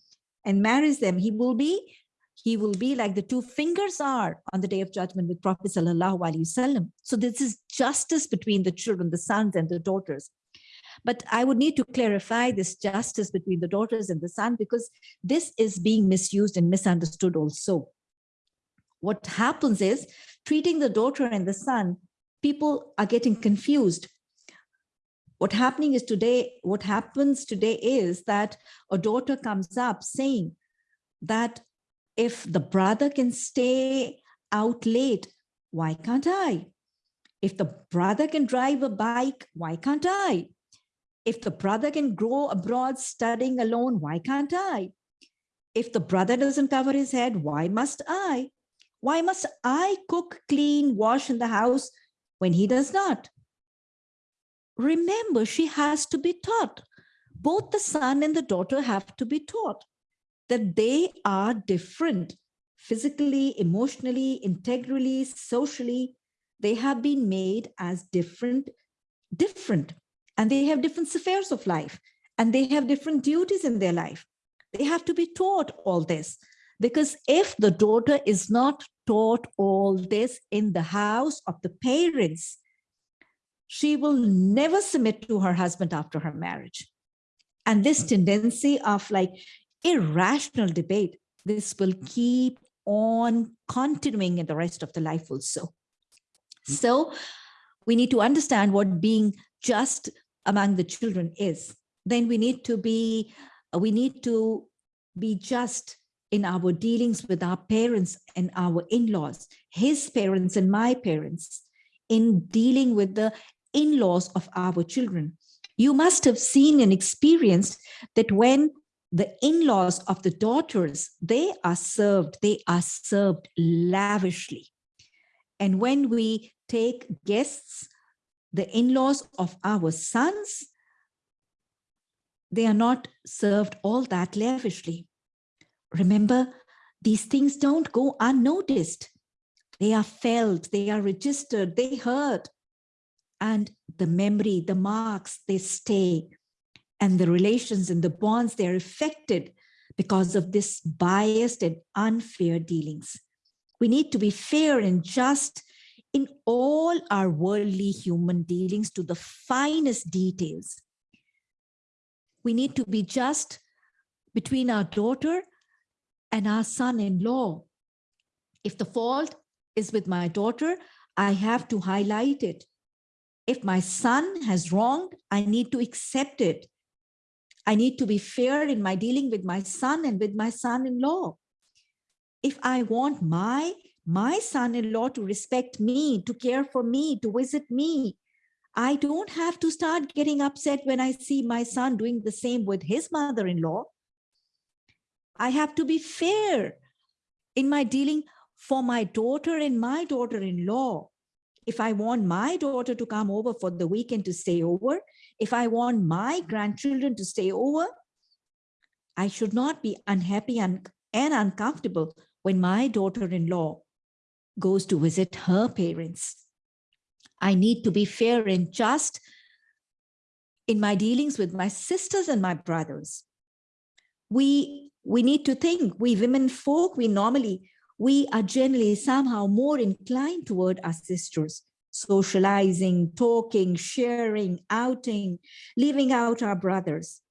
and marries them, he will be he will be like the two fingers are on the day of judgment with Prophet Sallallahu Alaihi Wasallam. So this is justice between the children, the sons and the daughters. But I would need to clarify this justice between the daughters and the son because this is being misused and misunderstood also. What happens is treating the daughter and the son, people are getting confused. What happening is today, what happens today is that a daughter comes up saying that if the brother can stay out late, why can't I? If the brother can drive a bike, why can't I? If the brother can grow abroad studying alone, why can't I? If the brother doesn't cover his head, why must I? Why must I cook, clean, wash in the house when he does not? Remember, she has to be taught. Both the son and the daughter have to be taught that they are different physically, emotionally, integrally, socially. they have been made as different, different, and they have different spheres of life, and they have different duties in their life. They have to be taught all this. Because if the daughter is not taught all this in the house of the parents, she will never submit to her husband after her marriage. And this mm. tendency of like irrational debate, this will keep on continuing in the rest of the life also. Mm. So we need to understand what being just among the children is. Then we need to be, we need to be just in our dealings with our parents and our in-laws, his parents and my parents, in dealing with the in-laws of our children. You must have seen and experienced that when the in-laws of the daughters, they are served, they are served lavishly. And when we take guests, the in-laws of our sons, they are not served all that lavishly. Remember, these things don't go unnoticed. They are felt, they are registered, they hurt. And the memory, the marks, they stay. And the relations and the bonds, they're affected because of this biased and unfair dealings. We need to be fair and just in all our worldly human dealings to the finest details. We need to be just between our daughter and our son-in-law. If the fault is with my daughter, I have to highlight it. If my son has wronged, I need to accept it. I need to be fair in my dealing with my son and with my son-in-law. If I want my, my son-in-law to respect me, to care for me, to visit me, I don't have to start getting upset when I see my son doing the same with his mother-in-law. I have to be fair in my dealing for my daughter and my daughter-in-law. If I want my daughter to come over for the weekend to stay over, if I want my grandchildren to stay over, I should not be unhappy and, and uncomfortable when my daughter-in-law goes to visit her parents. I need to be fair and just in my dealings with my sisters and my brothers. We we need to think we women folk, we normally, we are generally somehow more inclined toward our sisters, socializing, talking, sharing, outing, leaving out our brothers.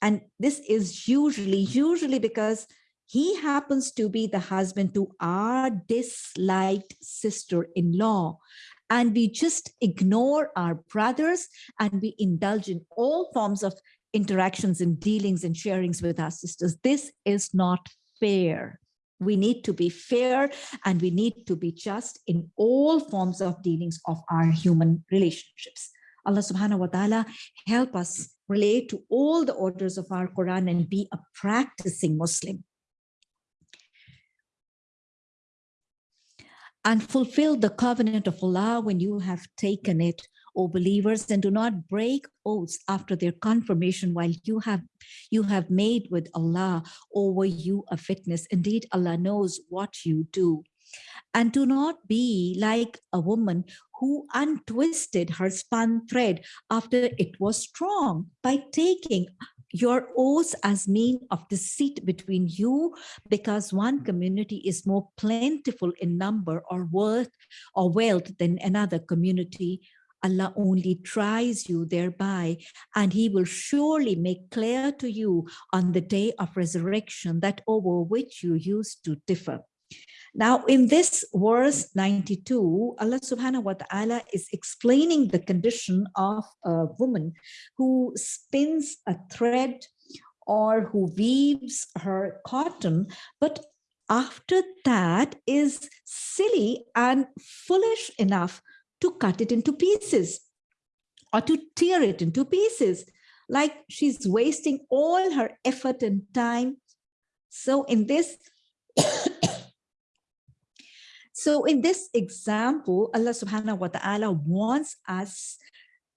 And this is usually, usually because he happens to be the husband to our disliked sister-in-law. And we just ignore our brothers and we indulge in all forms of interactions and dealings and sharings with our sisters. This is not fair. We need to be fair and we need to be just in all forms of dealings of our human relationships. Allah subhanahu wa ta'ala help us relate to all the orders of our Quran and be a practicing Muslim. And fulfill the covenant of Allah when you have taken it O believers, and do not break oaths after their confirmation while you have you have made with Allah over you a fitness. Indeed, Allah knows what you do. And do not be like a woman who untwisted her spun thread after it was strong by taking your oaths as mean of deceit between you because one community is more plentiful in number or worth or wealth than another community Allah only tries you thereby, and he will surely make clear to you on the day of resurrection that over which you used to differ. Now, in this verse 92, Allah subhanahu wa ta'ala is explaining the condition of a woman who spins a thread or who weaves her cotton, but after that is silly and foolish enough to cut it into pieces or to tear it into pieces, like she's wasting all her effort and time. So in this, <coughs> so in this example, Allah subhanahu wa ta'ala wants us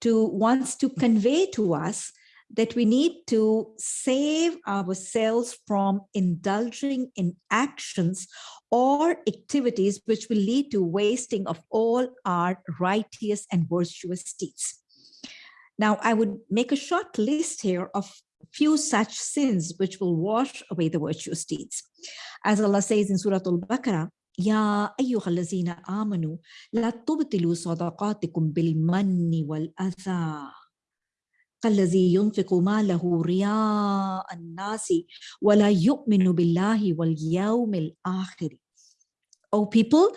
to, wants to convey to us that we need to save ourselves from indulging in actions or activities which will lead to wasting of all our righteous and virtuous deeds. Now, I would make a short list here of few such sins which will wash away the virtuous deeds. As Allah says in Surah Al-Baqarah, يا أيها الذين آمنوا لا تبطلوا صدقاتكم بالمن والأذى كالذي ينفق ماله رياء الناس ولا يؤمن بالله واليوم الآخر O people,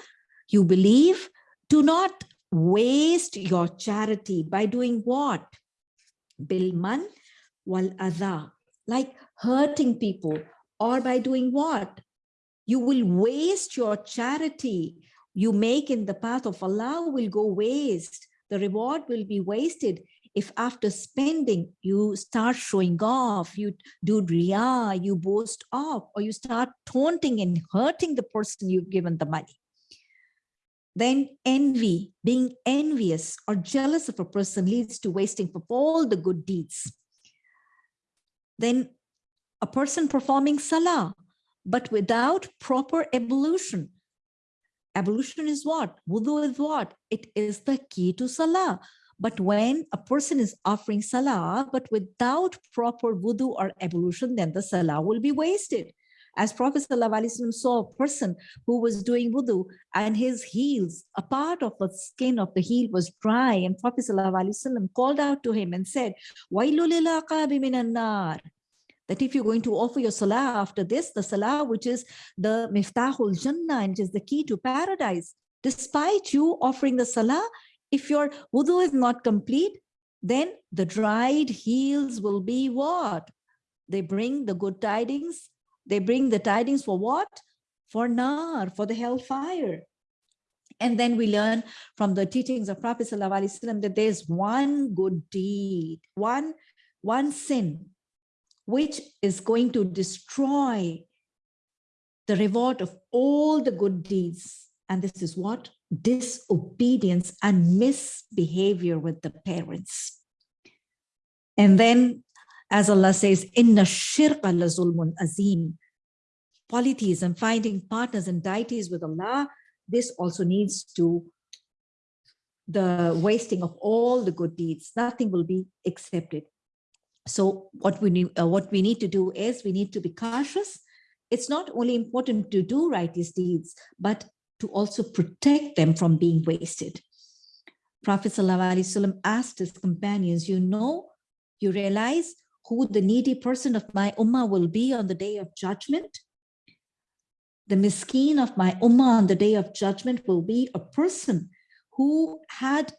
you believe, do not waste your charity by doing what? Bilman wal adha, like hurting people, or by doing what? You will waste your charity you make in the path of Allah will go waste. The reward will be wasted if after spending you start showing off, you do riyah, you boast off, or you start taunting and hurting the person you've given the money. Then envy, being envious or jealous of a person leads to wasting of all the good deeds. Then a person performing salah, but without proper ablution. Ablution is what? Wudu is what? It is the key to salah. But when a person is offering salah, but without proper wudu or ablution, then the salah will be wasted. As Prophet ﷺ saw a person who was doing wudu and his heels, a part of the skin of the heel was dry. And Prophet ﷺ called out to him and said, nar." that if you're going to offer your salah after this, the salah, which is the miftahul jannah, and is the key to paradise, despite you offering the salah, if your wudu is not complete, then the dried heels will be what? They bring the good tidings. They bring the tidings for what? For nar, for the hellfire. And then we learn from the teachings of Prophet ﷺ that there's one good deed, one, one sin which is going to destroy the reward of all the good deeds. And this is what? Disobedience and misbehavior with the parents. And then, as Allah says, Inna shirka la zulmun azim. Polytheism, finding partners and deities with Allah, this also needs to the wasting of all the good deeds. Nothing will be accepted. So what we need, uh, what we need to do is we need to be cautious. It's not only important to do righteous deeds, but to also protect them from being wasted. Prophet ﷺ asked his companions, you know, you realize who the needy person of my ummah will be on the day of judgment? The miskeen of my ummah on the day of judgment will be a person who had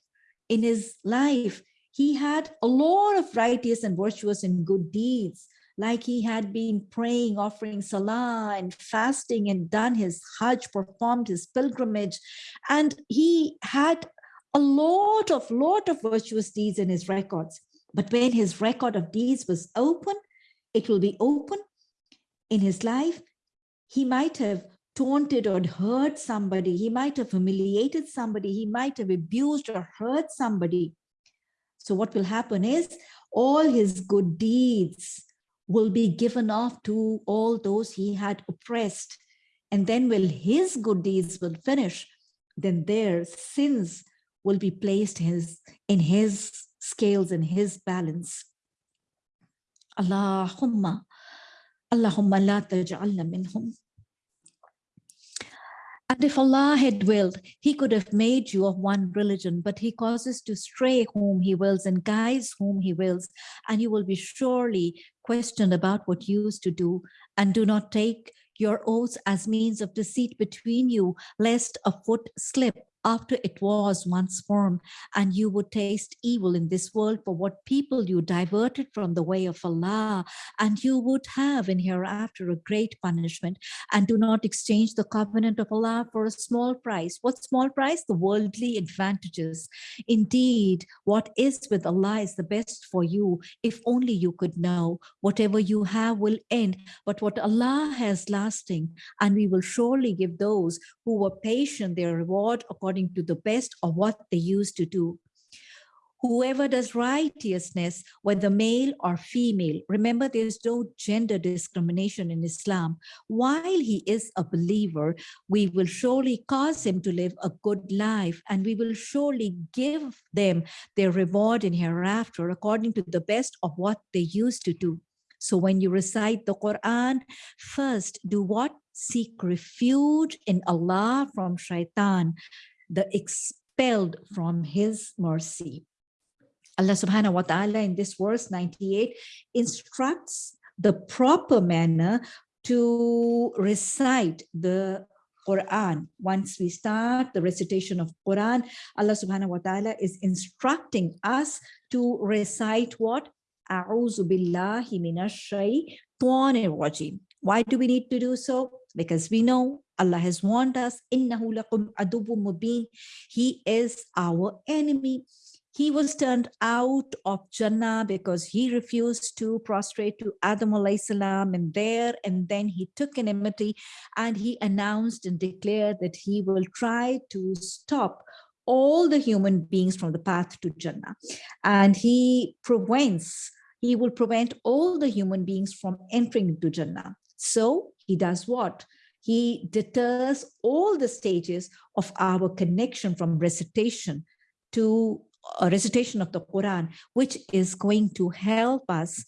in his life he had a lot of righteous and virtuous and good deeds, like he had been praying, offering salah and fasting and done his hajj, performed his pilgrimage. And he had a lot of, lot of virtuous deeds in his records. But when his record of deeds was open, it will be open in his life. He might have taunted or hurt somebody. He might have humiliated somebody. He might have abused or hurt somebody. So what will happen is all his good deeds will be given off to all those he had oppressed. And then will his good deeds will finish, then their sins will be placed his, in his scales, in his balance. Allahumma, Allahumma la taj'alna minhum. And if Allah had willed, he could have made you of one religion, but he causes to stray whom he wills and guides whom he wills, and you will be surely questioned about what you used to do, and do not take your oaths as means of deceit between you, lest a foot slip after it was once formed, and you would taste evil in this world for what people you diverted from the way of Allah, and you would have in hereafter a great punishment, and do not exchange the covenant of Allah for a small price. What small price? The worldly advantages. Indeed, what is with Allah is the best for you, if only you could know. Whatever you have will end, but what Allah has lasting, and we will surely give those who were patient their reward according according to the best of what they used to do. whoever does righteousness, whether male or female, remember there's no gender discrimination in Islam. While he is a believer, we will surely cause him to live a good life and we will surely give them their reward in hereafter according to the best of what they used to do. So when you recite the Quran, first do what? Seek refuge in Allah from shaitan, the expelled from his mercy. Allah subhanahu wa ta'ala in this verse 98 instructs the proper manner to recite the Quran. Once we start the recitation of Quran, Allah subhanahu wa ta'ala is instructing us to recite what? A'udhu billahi minash rajim. Why do we need to do so? Because we know Allah has warned us, innahu lakum mubin. He is our enemy. He was turned out of Jannah because he refused to prostrate to Adam salam and there and then he took an enmity and he announced and declared that he will try to stop all the human beings from the path to Jannah. And he prevents, he will prevent all the human beings from entering into Jannah. So he does what? He deters all the stages of our connection from recitation to a recitation of the Quran, which is going to help us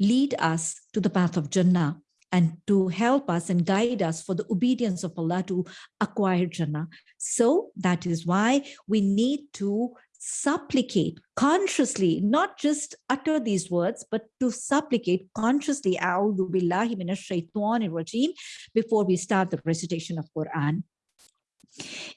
lead us to the path of Jannah and to help us and guide us for the obedience of Allah to acquire Jannah. So that is why we need to supplicate consciously, not just utter these words, but to supplicate consciously, before we start the recitation of Quran.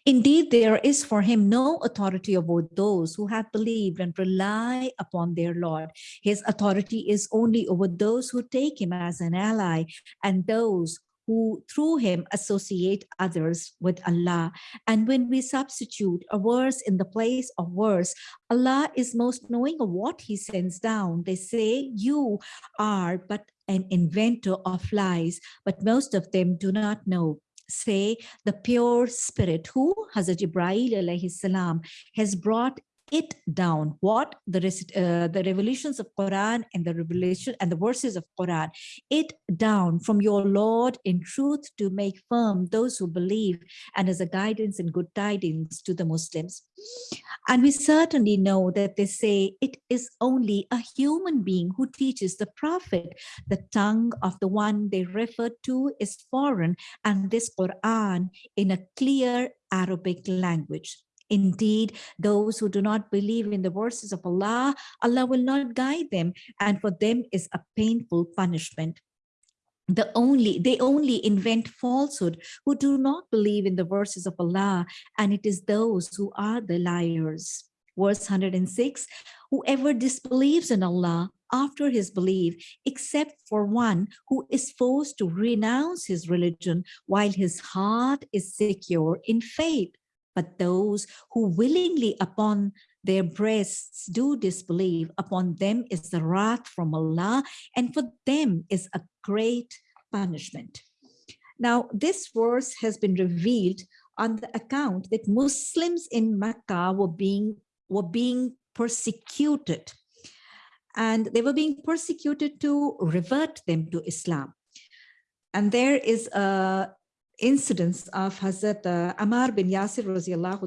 Indeed, there is for him no authority over those who have believed and rely upon their Lord. His authority is only over those who take him as an ally and those who through him associate others with Allah. And when we substitute a verse in the place of verse, Allah is most knowing of what he sends down. They say you are but an inventor of lies, but most of them do not know say the pure spirit who Hazrat Ibrahim has brought it down what the uh, the revelations of quran and the revelation and the verses of quran. It down from your lord in truth to make firm those who believe and as a guidance and good tidings to the muslims. And we certainly know that they say it is only a human being who teaches the prophet. The tongue of the one they refer to is foreign and this quran in a clear arabic language Indeed, those who do not believe in the verses of Allah, Allah will not guide them, and for them is a painful punishment. The only they only invent falsehood who do not believe in the verses of Allah, and it is those who are the liars. Verse 106, whoever disbelieves in Allah after his belief, except for one who is forced to renounce his religion while his heart is secure in faith but those who willingly upon their breasts do disbelieve, upon them is the wrath from Allah, and for them is a great punishment. Now, this verse has been revealed on the account that Muslims in Mecca were being, were being persecuted, and they were being persecuted to revert them to Islam. And there is a incidents of Hazrat uh, Ammar bin Yasir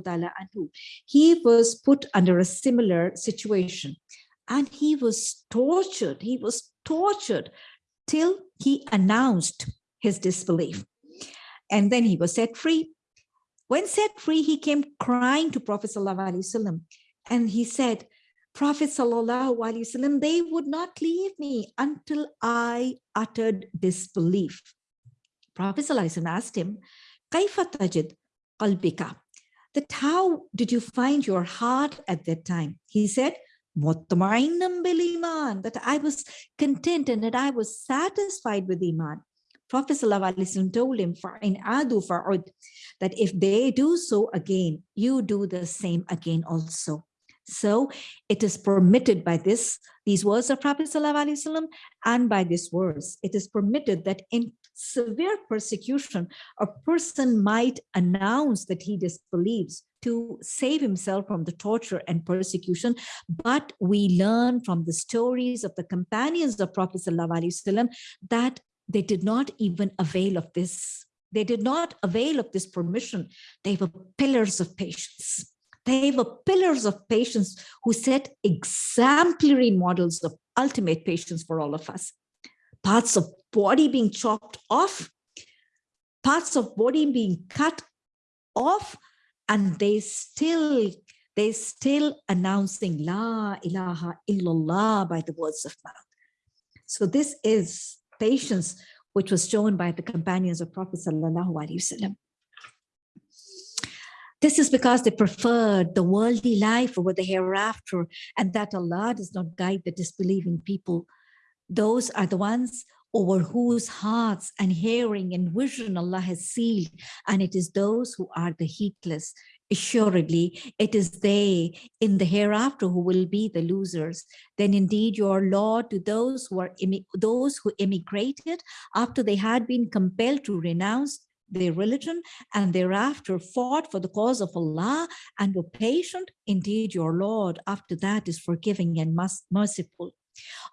ta'ala anhu, he was put under a similar situation and he was tortured. He was tortured till he announced his disbelief. And then he was set free. When set free, he came crying to Prophet Wasallam, and he said, Prophet Wasallam, they would not leave me until I uttered disbelief. Prophet asked him, Kaifa tajid qalbika? That how did you find your heart at that time? He said, iman, that I was content and that I was satisfied with Iman. Prophet told him, in adu fa'ud, that if they do so again, you do the same again also. So it is permitted by this, these words of Prophet ﷺ and by this verse, it is permitted that in severe persecution, a person might announce that he disbelieves to save himself from the torture and persecution. But we learn from the stories of the companions of Prophet ﷺ that they did not even avail of this. They did not avail of this permission. They were pillars of patience. They were pillars of patience who set exemplary models of ultimate patience for all of us. Parts of body being chopped off, parts of body being cut off, and they still they still announcing La ilaha illallah by the words of mouth. So this is patience which was shown by the companions of Prophet Sallallahu Alaihi Wasallam. This is because they preferred the worldly life over the hereafter and that Allah does not guide the disbelieving people. Those are the ones over whose hearts and hearing and vision Allah has sealed. And it is those who are the heedless. Assuredly, it is they in the hereafter who will be the losers. Then indeed your Lord to those who are those who immigrated after they had been compelled to renounce their religion and thereafter fought for the cause of Allah and were patient, indeed your Lord after that is forgiving and merciful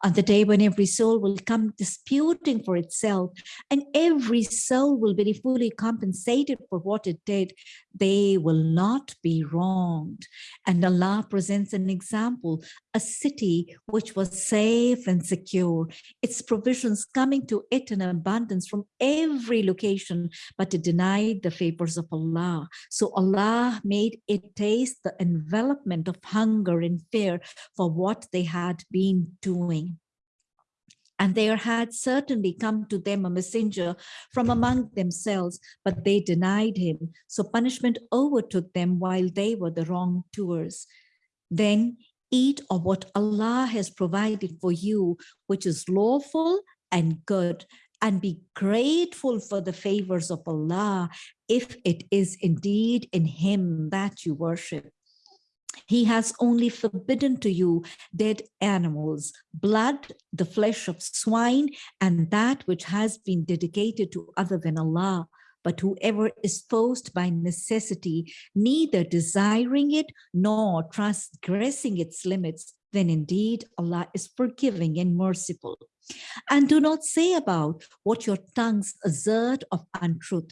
on the day when every soul will come disputing for itself and every soul will be fully compensated for what it did, they will not be wronged. And Allah presents an example, a city which was safe and secure, its provisions coming to it in abundance from every location, but it denied the favors of Allah. So Allah made it taste the envelopment of hunger and fear for what they had been doing doing. And there had certainly come to them a messenger from among themselves, but they denied him. So punishment overtook them while they were the wrongdoers. Then eat of what Allah has provided for you, which is lawful and good, and be grateful for the favors of Allah if it is indeed in him that you worship. He has only forbidden to you dead animals, blood, the flesh of swine, and that which has been dedicated to other than Allah. But whoever is forced by necessity, neither desiring it nor transgressing its limits, then indeed Allah is forgiving and merciful. And do not say about what your tongues assert of untruth,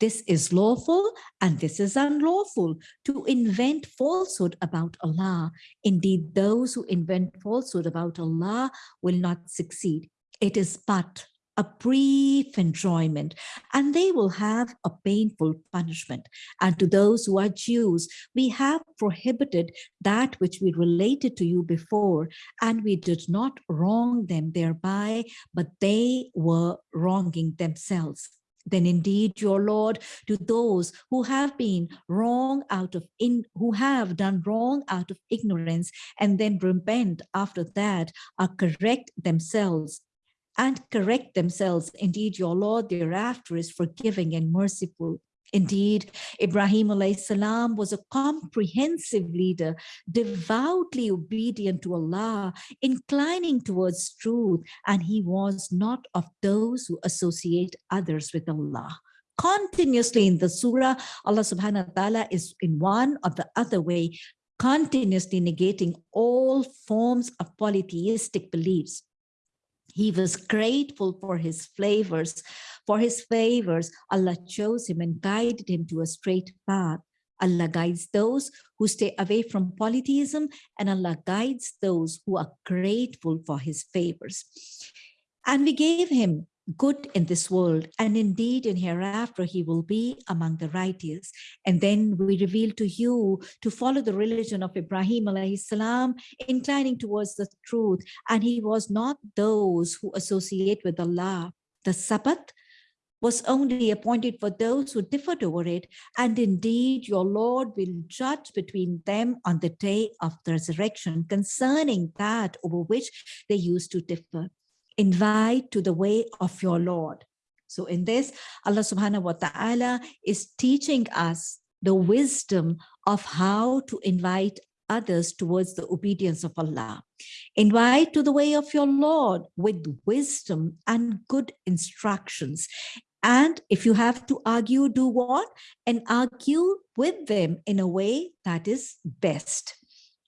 this is lawful and this is unlawful to invent falsehood about Allah. Indeed, those who invent falsehood about Allah will not succeed. It is but a brief enjoyment and they will have a painful punishment. And to those who are Jews, we have prohibited that which we related to you before and we did not wrong them thereby, but they were wronging themselves then indeed your Lord to those who have been wrong out of in who have done wrong out of ignorance and then repent after that are correct themselves and correct themselves. Indeed, your Lord thereafter is forgiving and merciful. Indeed, Ibrahim salam was a comprehensive leader, devoutly obedient to Allah, inclining towards truth, and he was not of those who associate others with Allah. Continuously in the surah, Allah subhanahu wa ta'ala is in one or the other way, continuously negating all forms of polytheistic beliefs. He was grateful for his flavors, for his favors. Allah chose him and guided him to a straight path. Allah guides those who stay away from polytheism and Allah guides those who are grateful for his favors. And we gave him good in this world and indeed in hereafter he will be among the righteous. And then we reveal to you to follow the religion of Ibrahim alayhi salam inclining towards the truth. And he was not those who associate with Allah. The Sabbath was only appointed for those who differed over it. And indeed your Lord will judge between them on the day of the resurrection concerning that over which they used to differ invite to the way of your Lord. So in this, Allah subhanahu wa ta'ala is teaching us the wisdom of how to invite others towards the obedience of Allah. Invite to the way of your Lord with wisdom and good instructions And if you have to argue, do what? And argue with them in a way that is best.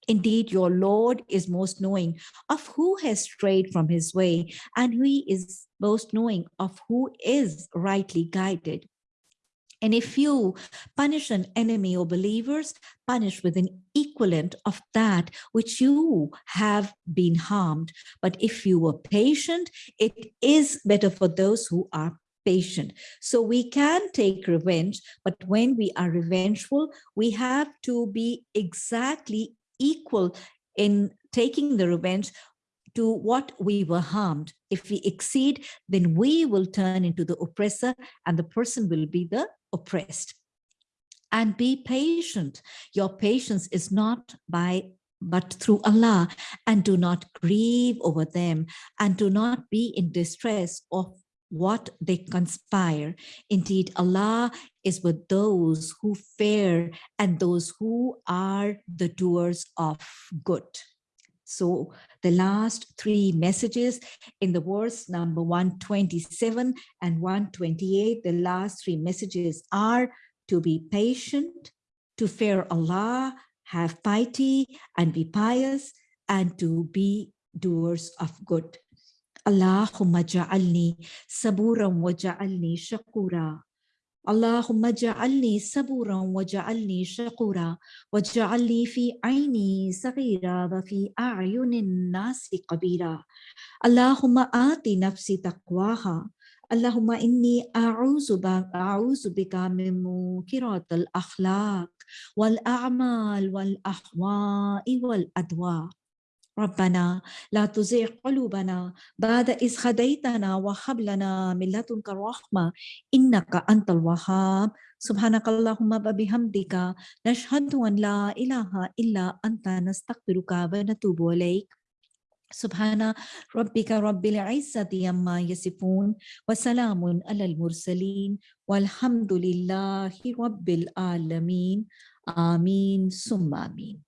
Indeed, your Lord is most knowing of who has strayed from his way, and he is most knowing of who is rightly guided. And if you punish an enemy or believers, punish with an equivalent of that which you have been harmed. But if you were patient, it is better for those who are patient. So we can take revenge, but when we are revengeful, we have to be exactly equal in taking the revenge to what we were harmed. If we exceed, then we will turn into the oppressor and the person will be the oppressed. And be patient. Your patience is not by but through Allah and do not grieve over them and do not be in distress of what they conspire. Indeed, Allah is with those who fear and those who are the doers of good. So the last three messages in the verse number 127 and 128, the last three messages are to be patient, to fear Allah, have piety and be pious, and to be doers of good. Ja'alni saburan wa ja'alni shakura. اللهم اجعلني صبورا واجعلني شكورا. واجعلني في عيني صغيرا وفي أعين الناس كبيرا اللهم آت نفسي تقواها. اللهم إني أعوذ أعوذ بك من منكرات الأخلاق والأعمال والأهواء والأدواء. ربنا لا تزغ قلوبنا بعد إذ هديتنا وهب لنا من لدنك رحمة إنك أنت الوهاب. سبحانك اللهم وبحمدك نشهد أن لا إله إلا أنت نستغفرك ونتوب إليك. سبحان ربك رب العزة عما يصفون وسلام على المرسلين والحمد لله رب العالمين. آمين ثم آمين.